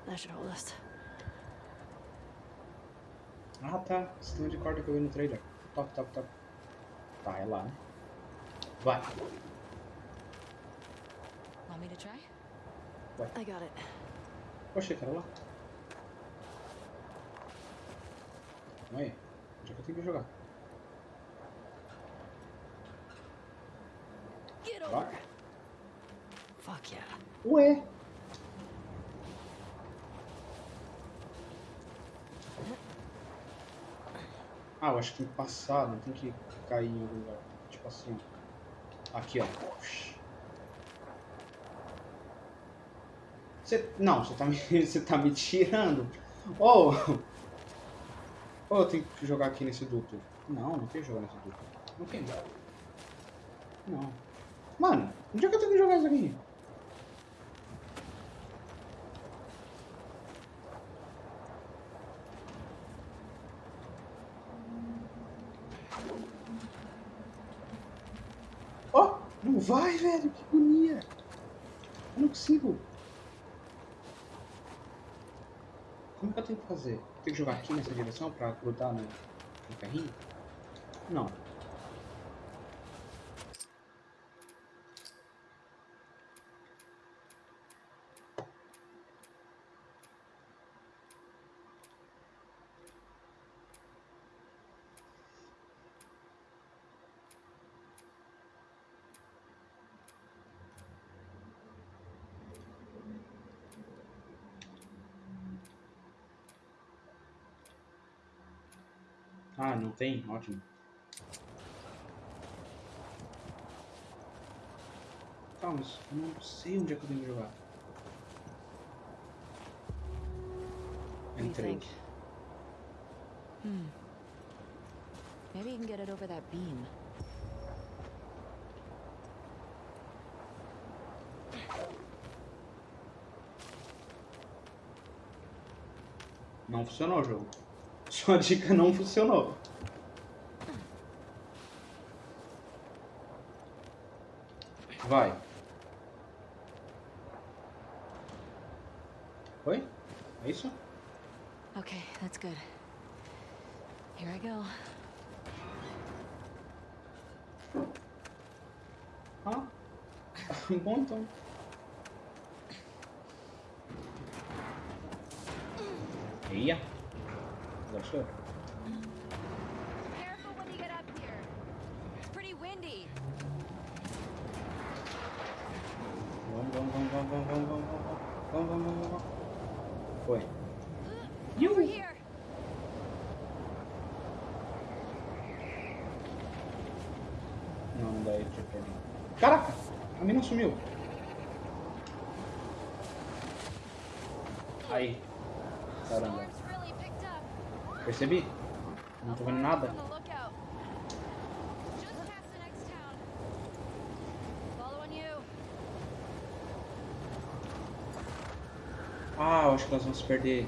That should hold us. Ah, tá. Sistema de corda que eu vi no trailer. Top, top, top. Tá, é lá, né? Vai. Want me to try? I got it. Poxa, cara, lá. Calma aí. Onde é que eu tenho que jogar? Get Lá? Fuck yeah. Ué. Ah, eu acho que tem que passar, não tem que cair em algum lugar. Tipo assim. Aqui, ó. Você, não, você tá me, você tá me tirando. Ô! Ô, eu tenho que jogar aqui nesse duto. Não, não tem que jogar nesse duto. Não tem. Não. Mano, onde é que eu tenho que jogar isso aqui? Ó, não vai, velho, que agonia. Eu não consigo. Que eu tenho que fazer? Tem que jogar aqui nessa direção pra grudar no, no carrinho? Não. Ah, não tem? Ótimo. Tá, mas eu não sei onde é que eu tenho que jogar. Entrei. Hmm. Maybe you can get it over that beam. Não funcionou o jogo. Sua dica não funcionou. Vai. Oi? É isso? Okay, that's good. Here I go. Ah. Bom então. Eu. Careful when you get up here. It's pretty windy. Vamos, vamos, vamos, vamos, vamos, vamos, vamos, vamos, vamos, vamos, vamos, vamos. Foi. Over here. Não, não dá ele. Caraca! A mina sumiu. Percebi? Não tô vendo nada. Ah, acho que nós vamos perder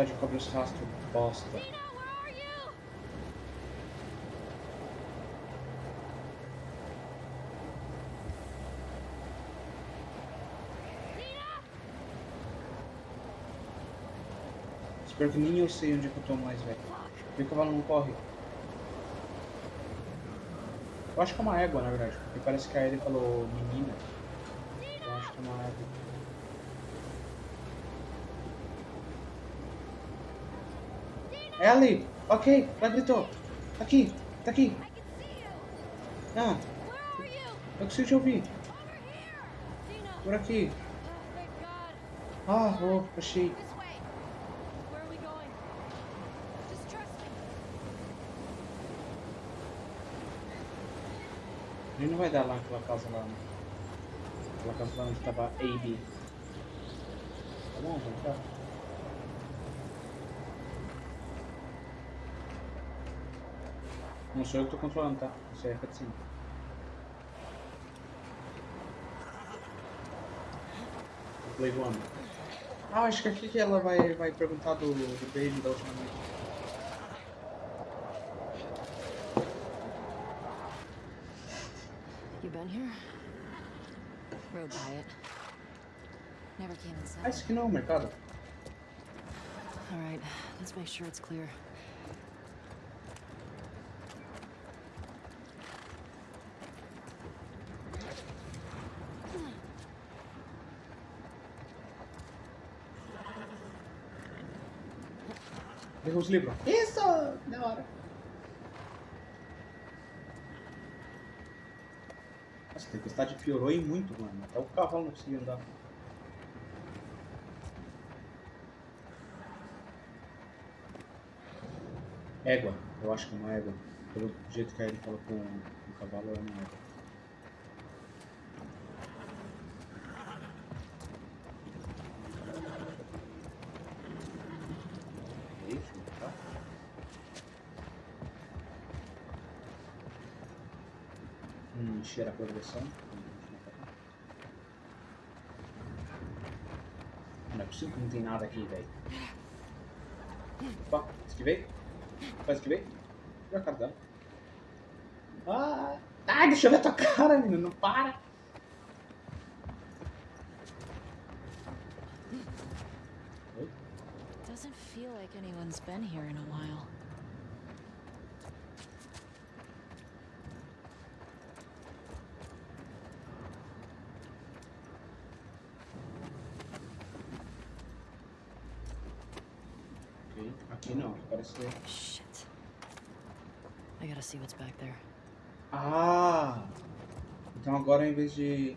Tempestade cobre os rastros. Bosta. Espero que nem eu sei onde é que eu tô mais, velho. E o cavalo não corre. Eu acho que é uma égua, na verdade, porque parece que a Ellie falou menina. Ali. Ok, ela gritou. Tá aqui, tá aqui. Ah, eu consigo te ouvir. Por aqui. Ah, oh, achei. Ele não vai dar lá naquela casa lá, né? Aquela casa lá onde tava AB. Tá bom, vamos cá. Não sou eu que tô controlando, tá? Isso aí é cutscene. O Play One. Ah, acho que aqui que ela vai, vai perguntar do, do beijo da última noite. You been here? Rode by it. Never came Ah, inside. isso aqui não é o mercado? All right, let's make sure it's clear. Os livros. Isso! Da hora. Nossa, a tempestade piorou e muito, mano. Até o cavalo não conseguia andar. Égua. Eu acho que é uma égua. Pelo jeito que a ele fala com o cavalo, é uma égua. Cheira a progressão. Não é possível que não tem nada aqui, velho. Opa, esquivei. Opa, esquivei. E a cara dela. Ah, ai, deixa eu ver a tua cara, menina. Não para. Doesn't feel like anyone's been here in a while. Não, aqui parece ser. Shit. I gotta see what's back there. Ah! Então agora em vez de.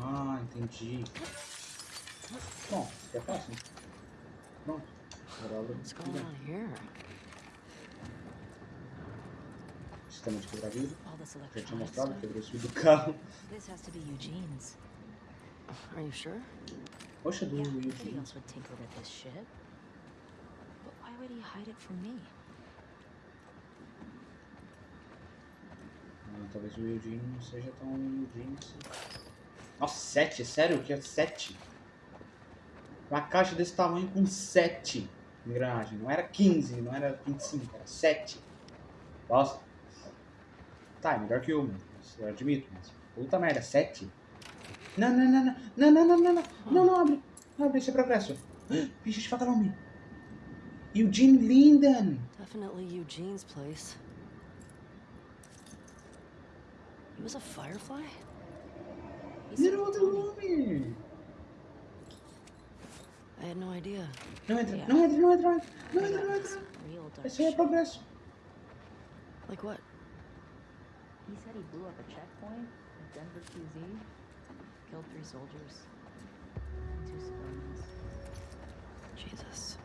Ah, entendi. Bom, é fácil. Pronto. Agora What's going on here? Sistema de quebrar vidro. All this Já tinha mostrado, quebrou esse vidro do carro. This has to be Eugene's. Are you sure? Poxa, do Yeah, Eugene. Would he hide it from me? Ah, talvez o Eugene não seja tão Eugene assim. Nossa, 7? Sério? Que é 7? Uma caixa desse tamanho com 7 engrenagens. Não era 15, não era 25, era 7. Nossa. Tá, é melhor que uma. Isso eu admito, mas puta merda, 7? Não, não, não, não, não, não, não, não, não, não, não, abre. Abre, esse é progresso. Bicho de vagalume. Eugene Linden. Definitely Eugene's place. He was a firefly? He said Virou outro nome. I had no idea. Não entra, não entra, não entra, não entra, não entra, não That's entra. real dark Esse aí é shit. progresso. Like what? He said he blew up a checkpoint at Denver QZ, killed three soldiers, and two civilians. Jesus.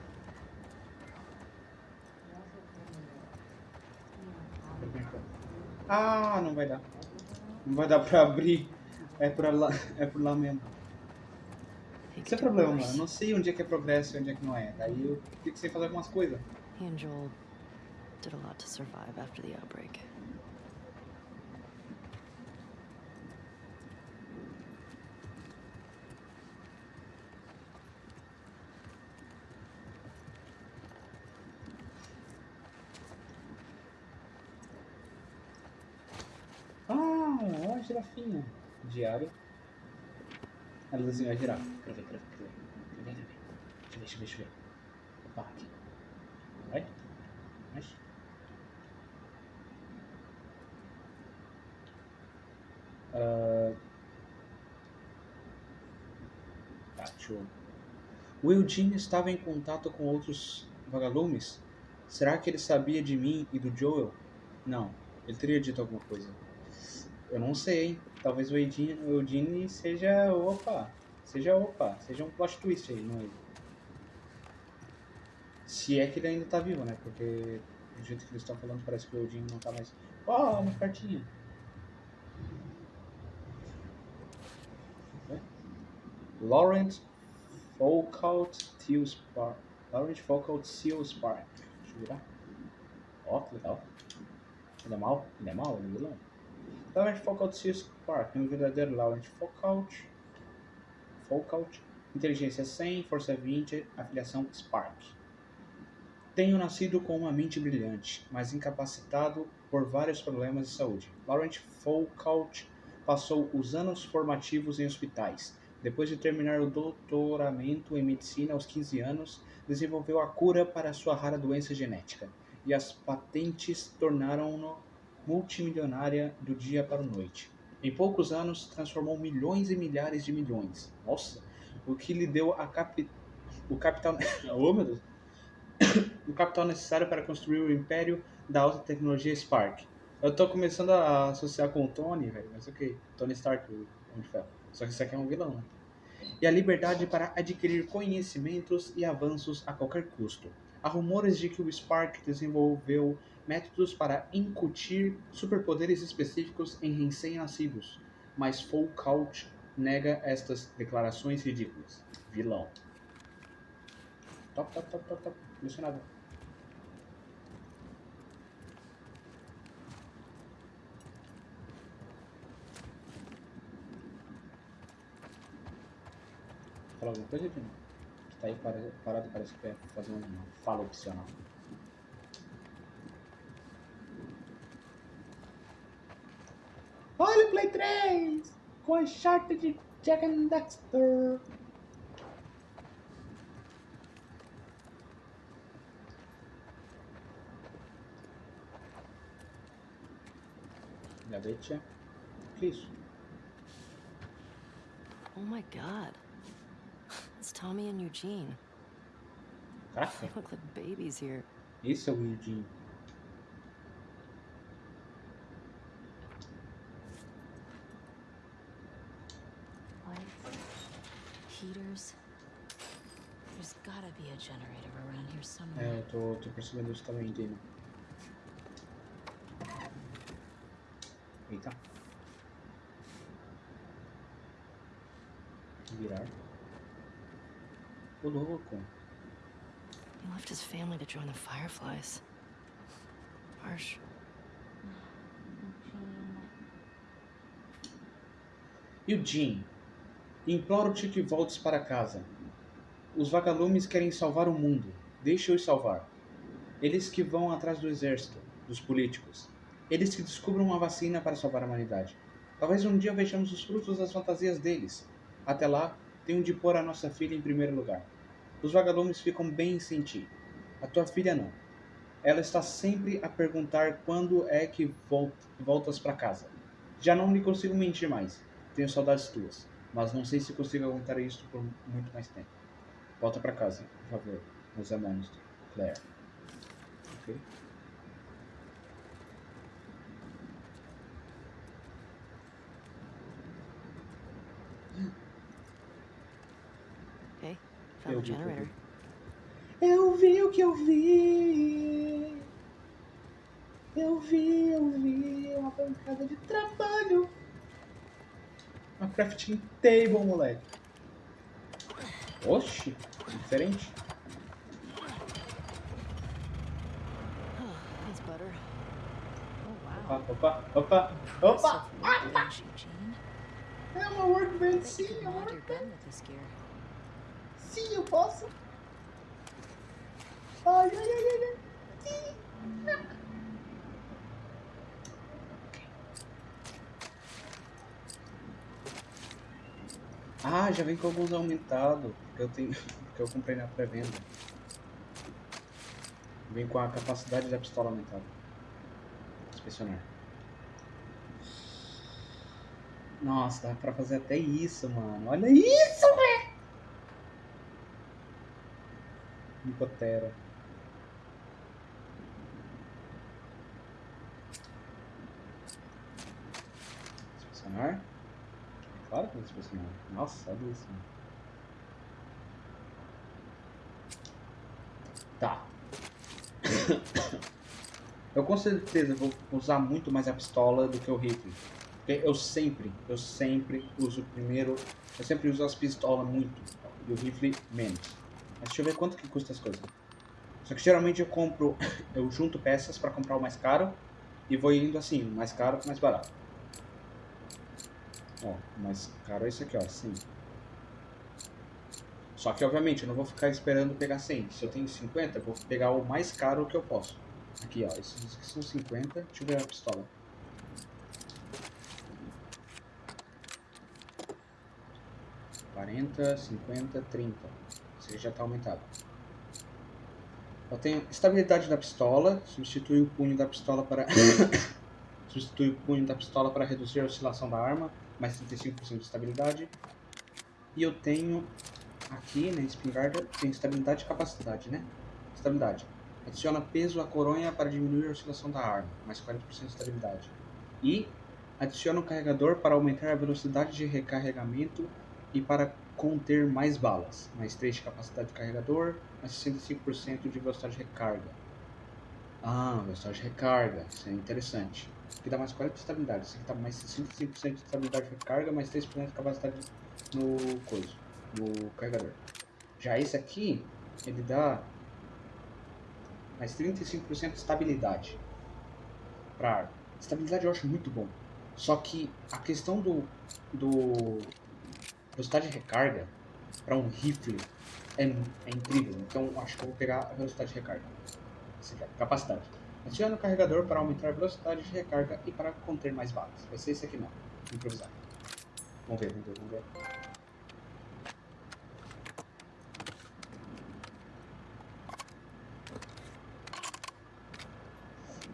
Ah, não vai dar. Não vai dar pra abrir. É pra lá, é por lá mesmo. Esse é o problema, mano. Eu não sei onde é que é progresso e onde é que não é. Daí eu fico sem fazer algumas coisas. He and Joel did a lot to survive after the outbreak. A girafinha. Diário. A luzinha vai girar. Quero ver, quero ver, quero ver. Quero ver, ver. Deixa eu ver, deixa eu ver, deixa eu ver. Opa, aqui. Vai. Mais. Ah, Tá, deixa eu... O Eugene estava em contato com outros vagalumes? Será que ele sabia de mim e do Joel? Não, ele teria dito alguma coisa. Eu não sei? Talvez o Eugene, o Eugene seja. Opa! Seja opa! Seja um plot twist aí, não é? Se é que ele ainda tá vivo, né? Porque do jeito que eles estão falando, parece que o Eugene não tá mais. Ó, uma cartinha. Laurent Foucault Theo Spark. Laurent Foucault Theo Spark. Deixa eu virar. Ó, que legal. Ele é mal? Ele é mal? Ele é vilão? Laurent Foucault Theo Spark. Um verdadeiro Laurent Foucault. Foucault. Inteligência 100, força 20, afiliação Spark. Tenho nascido com uma mente brilhante, mas incapacitado por vários problemas de saúde. Laurent Foucault passou os anos formativos em hospitais. Depois de terminar o doutoramento em medicina aos 15 anos, desenvolveu a cura para sua rara doença genética, e as patentes tornaram-no multimilionária do dia para a noite. Em poucos anos, transformou milhões e milhares de milhões. Nossa! O que lhe deu a capi... o capital... oh, meu Deus! o capital necessário para construir o império da alta tecnologia Spark. Eu tô começando a associar com o Tony, velho, mas ok. Tony Stark, o Homem de Ferro. Só que esse aqui é um vilão, né? E a liberdade para adquirir conhecimentos e avanços a qualquer custo. Há rumores de que o Spark desenvolveu métodos para incutir superpoderes específicos em recém-nascidos, mas Foucault nega estas declarações ridículas. Vilão. Top, top, top, top, top. Emocionado. Fala alguma coisa, Dino? Tu tá aí para- parado, parece que quer fazer um fala opcional. Olha o Play 3! Com a charta de Jack and Dexter! Gavete. Que isso? Oh my god. It's Tommy and Eugene. Caraca, They look like babies here. esse é o Eugene. Heaters. There's gotta be a generator around here somewhere. É, eu tô, tô percebendo isso também, Dino. Eita. Virar. Ô louco. He left his family to join the Fireflies. Harsh. Eugene, imploro-te que voltes para casa. Os vagalumes querem salvar o mundo. Deixa-os salvar. Eles que vão atrás do exército, dos políticos. Eles que descubram uma vacina para salvar a humanidade. Talvez um dia vejamos os frutos das fantasias deles. Até lá, tenho de pôr a nossa filha em primeiro lugar. Os vagalumes ficam bem sem ti. A tua filha não. Ela está sempre a perguntar quando é que vol- voltas para casa. Já não lhe consigo mentir mais. Tenho saudades tuas, mas não sei se consigo aguentar isso por muito mais tempo. Volta pra casa, por favor. Nos amamos, Claire. Ok? Hey, found the vi o que eu generator. vi. Eu vi o que eu vi. Eu vi, eu vi. Uma bancada de trabalho. Uma crafting table, moleque. Oxi, diferente. Opa, opa, opa, opa. Eugene. É uma workbench, sim, é uma gear. Sim, eu posso. Ai, ai, ai, ai, ai. Sim. Ah, já vem com alguns aumentados. Porque eu tenho. Porque eu comprei na pré-venda. Vem com a capacidade da pistola aumentada. Inspecionar. Nossa, dá pra fazer até isso, mano. Olha isso, velho! Nicotera. Inspecionar? Claro que é inspecionar. Nossa, olha isso. Tá. Eu com certeza vou usar muito mais a pistola do que o rifle. Porque eu sempre, eu sempre uso primeiro. Eu sempre uso as pistolas muito. E o rifle menos. Mas deixa eu ver quanto que custa as coisas. Só que geralmente eu compro. Eu junto peças pra comprar o mais caro. E vou indo assim, mais caro mais barato. Ó, mais caro é esse aqui, ó, 100. Só que obviamente eu não vou ficar esperando pegar 100. Se eu tenho 50, eu vou pegar o mais caro que eu posso. Aqui, ó, esses aqui são 50. Deixa eu ver a pistola. Quarenta, cinquenta, trinta. Esse já está aumentado. Eu tenho estabilidade da pistola. Substitui o punho da pistola para substitui o punho da pistola para reduzir a oscilação da arma, mais 35% de estabilidade. E eu tenho aqui na espingarda tem estabilidade e capacidade, né? Estabilidade. Adiciona peso à coronha para diminuir a oscilação da arma, mais 40% de estabilidade. E adiciona um carregador para aumentar a velocidade de recarregamento e para conter mais balas, mais 3 de capacidade de carregador, mais 65% de velocidade de recarga. Ah, velocidade de recarga, isso é interessante. Aqui dá mais 40 de estabilidade, isso aqui dá mais 65% de estabilidade de recarga, mais 3% de capacidade no coisa, no carregador. Já esse aqui, ele dá mais 35% de estabilidade para arma. Estabilidade eu acho muito bom. Só que a questão do, do velocidade de recarga para um rifle é, é incrível. Então acho que eu vou pegar a velocidade de recarga. Esse capacidade. Adicione o carregador para aumentar a velocidade de recarga e para conter mais balas. Vai ser esse aqui não. Improvisar. Vamos ver, vamos ver, vamos ver.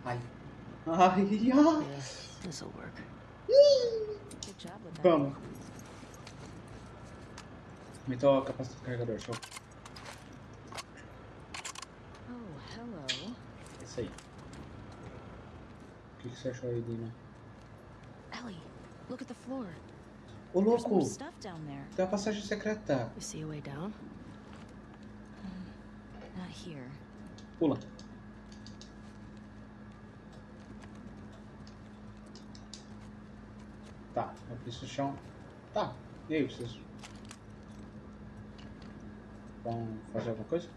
Ai. Ai, ai. Vamos. Aumentou a capacidade do carregador, show. Oh, hello. É isso aí. O que, que você achou aí, Dina? Ellie, look at the floor. Ô louco! Tem uma passagem secreta. You see a way down? Not here. Pula. Tá, eu preciso chão. Tá, e aí, vocês vão fazer alguma coisa?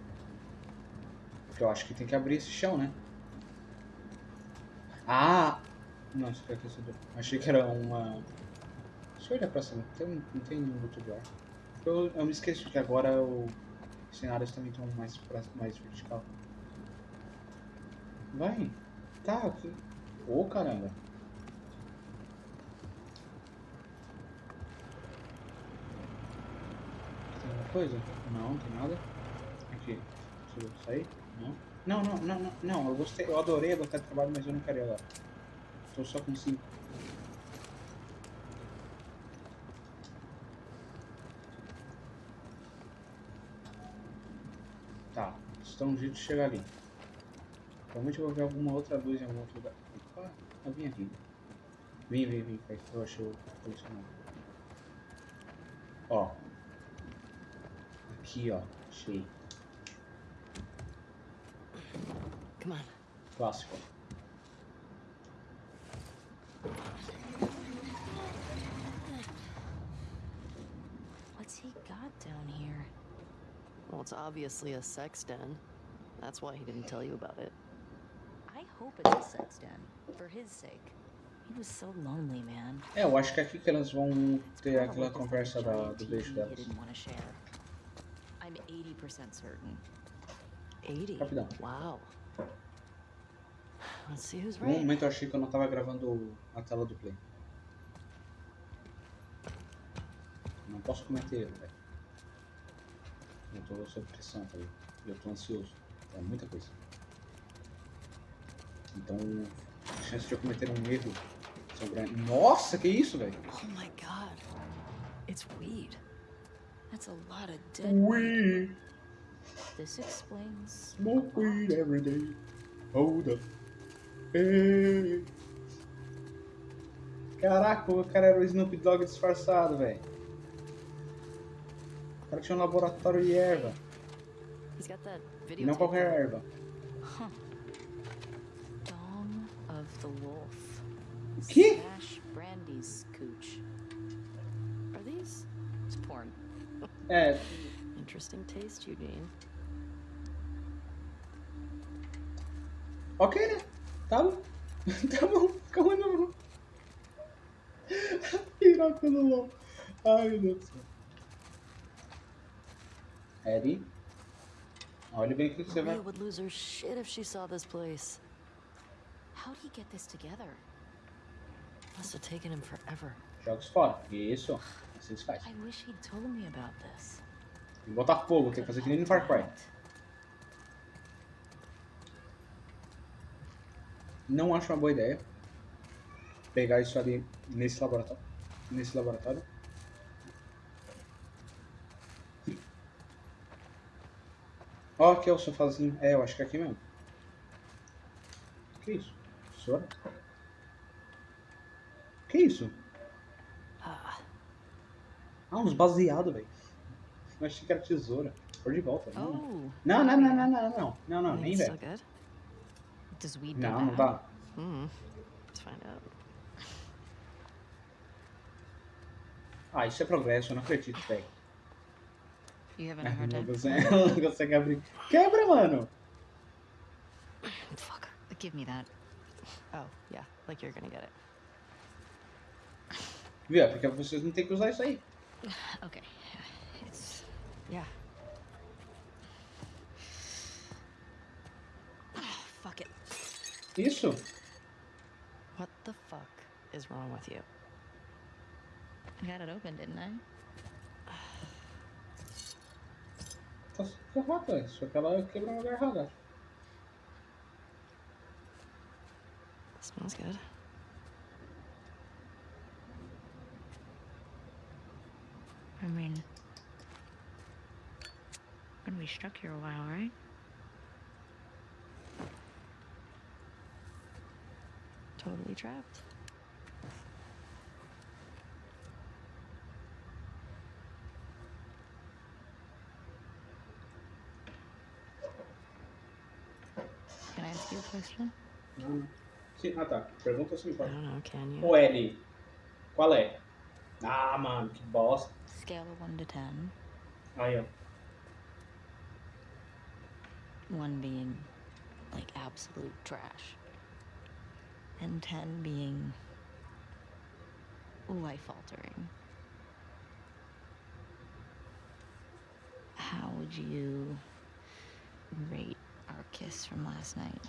Porque eu acho que tem que abrir esse chão, né? Ah! Não, isso aqui é aquecedor. Achei que era uma. Deixa eu olhar pra cima. Tem, não tem nenhum lugar. Eu, eu me esqueço que agora o- os cenários também estão mais, pra- mais vertical. Vai. Tá, ok. Ô caramba. Tem alguma coisa? Não, não tem nada. Aqui. Deixa eu sair? Não. Não, não, não, não, não. Eu gostei, eu adorei a batalha de trabalho, mas eu não quero ir agora. Tô só com 5. Tá, estão um jeito de chegar ali. Provavelmente eu vou ver alguma outra luz em algum outro lugar. Opa, eu vim aqui. Vim, vim, vim, que eu achei o colecionável. Ó. Aqui, ó. Achei. Come on. Clássico. What's he got down here? Well, it's obviously a sex den. That's why he didn't tell you about it. I hope it's a sex den, for his sake. He was so lonely, man. É, eu acho que é aqui que elas vão It's ter probably aquela just conversa da, do beijo he delas. didn't want to share. I'm 80% certain. 80. Rapidão. Wow. Um momento eu achei que eu não tava gravando a tela do play. Não posso cometer erro, velho. Eu tô sob pressão, tá ligado? E eu tô ansioso. É muita coisa. Então, a chance de eu cometer um erro Sobre... Nossa, que isso, velho? Oh my god. It's weed. That's a lot of dead. Weed. This explains. Smoke weed every day. Hold up. Hey. Caraca, o cara era o Snoop Dogg disfarçado, velho. O cara tinha um laboratório de erva. He's got that E video. não qualquer erva. Dong of the Wolf. Que? Brandy's cooch. Are these? It's porn. É, Interesting taste, Eugene. Ok, né? Tá bom. tá bom. Calma não. Piroca do LOL. Ai, meu Deus do céu. Eddie. Olha bem o que você vai... Would lose her shit if she saw this place. How'd he get this together? Must have taken him forever. Jogos fora. Isso. Assim se faz. I wish he'd told me about this. Botar fogo, tem que fazer que nem no Far Cry. Não acho uma boa ideia. Pegar isso ali nesse laboratório. Nesse laboratório. Ó, aqui é o sofazinho. É, eu acho que é aqui mesmo. Que isso? Tesoura? Que isso? Ah, uns baseados, velho. Eu achei que era tesoura. Por de volta. Não, Oh, não, não, não, não, não, não. Não, não, I mean, nem velho. Does weed do Não, that? não tá. Hmm. Let's find out. Ah, isso é progresso, eu não acredito, velho. You having a hard Não consegue, não consegue abrir. Quebra, mano! Fuck. Give me that. Oh, yeah. Like you're gonna get it. Viu? É porque vocês não tem que usar isso aí. Okay. It's Yeah. Isso? What the fuck is wrong with you? I got it open, didn't I? Tá errado, velho. Só que ela quebrou no lugar errado. acho. Smells good. I mean, gonna be stuck here a while, right? Totally trapped. Can I ask you a question? Não, não. Sim, ah tá. Pergunta se me I pode. don't know, can you? O L. Qual é? Ah, mano, que bosta. Scale of 1 to 10. Aí, ó. 1 being like absolute trash. And 10 being life altering. How would you rate our kiss from last night?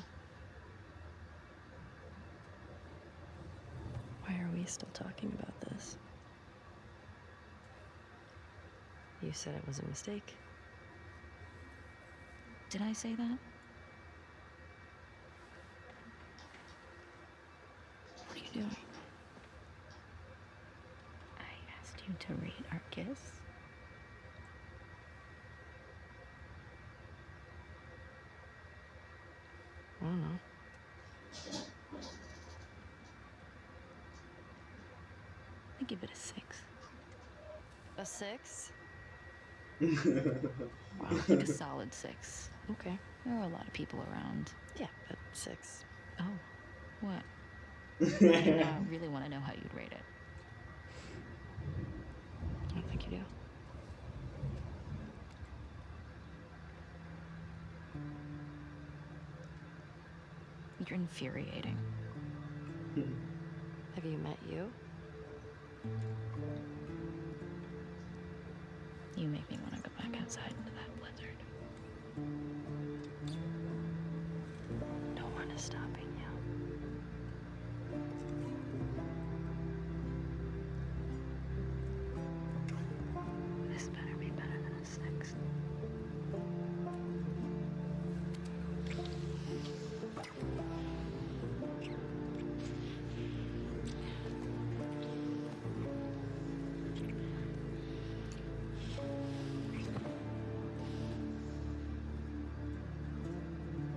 Why are we still talking about this? You said it was a mistake. Did I say that? What are you doing? I asked you to rate our kiss. I don't know. I give it a 6. A six? wow, Like a solid 6. Okay. There were a lot of people around. Yeah, but six. Oh, what? I uh, really want to know how you'd rate it. I you do. You're infuriating. Have you met you? You make me want to go back outside into that blizzard.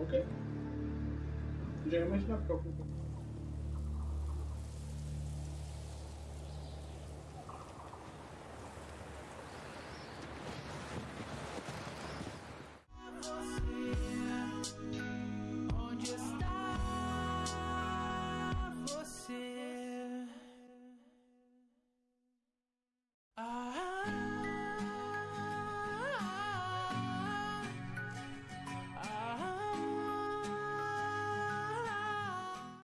Ok. Já imaginava que eu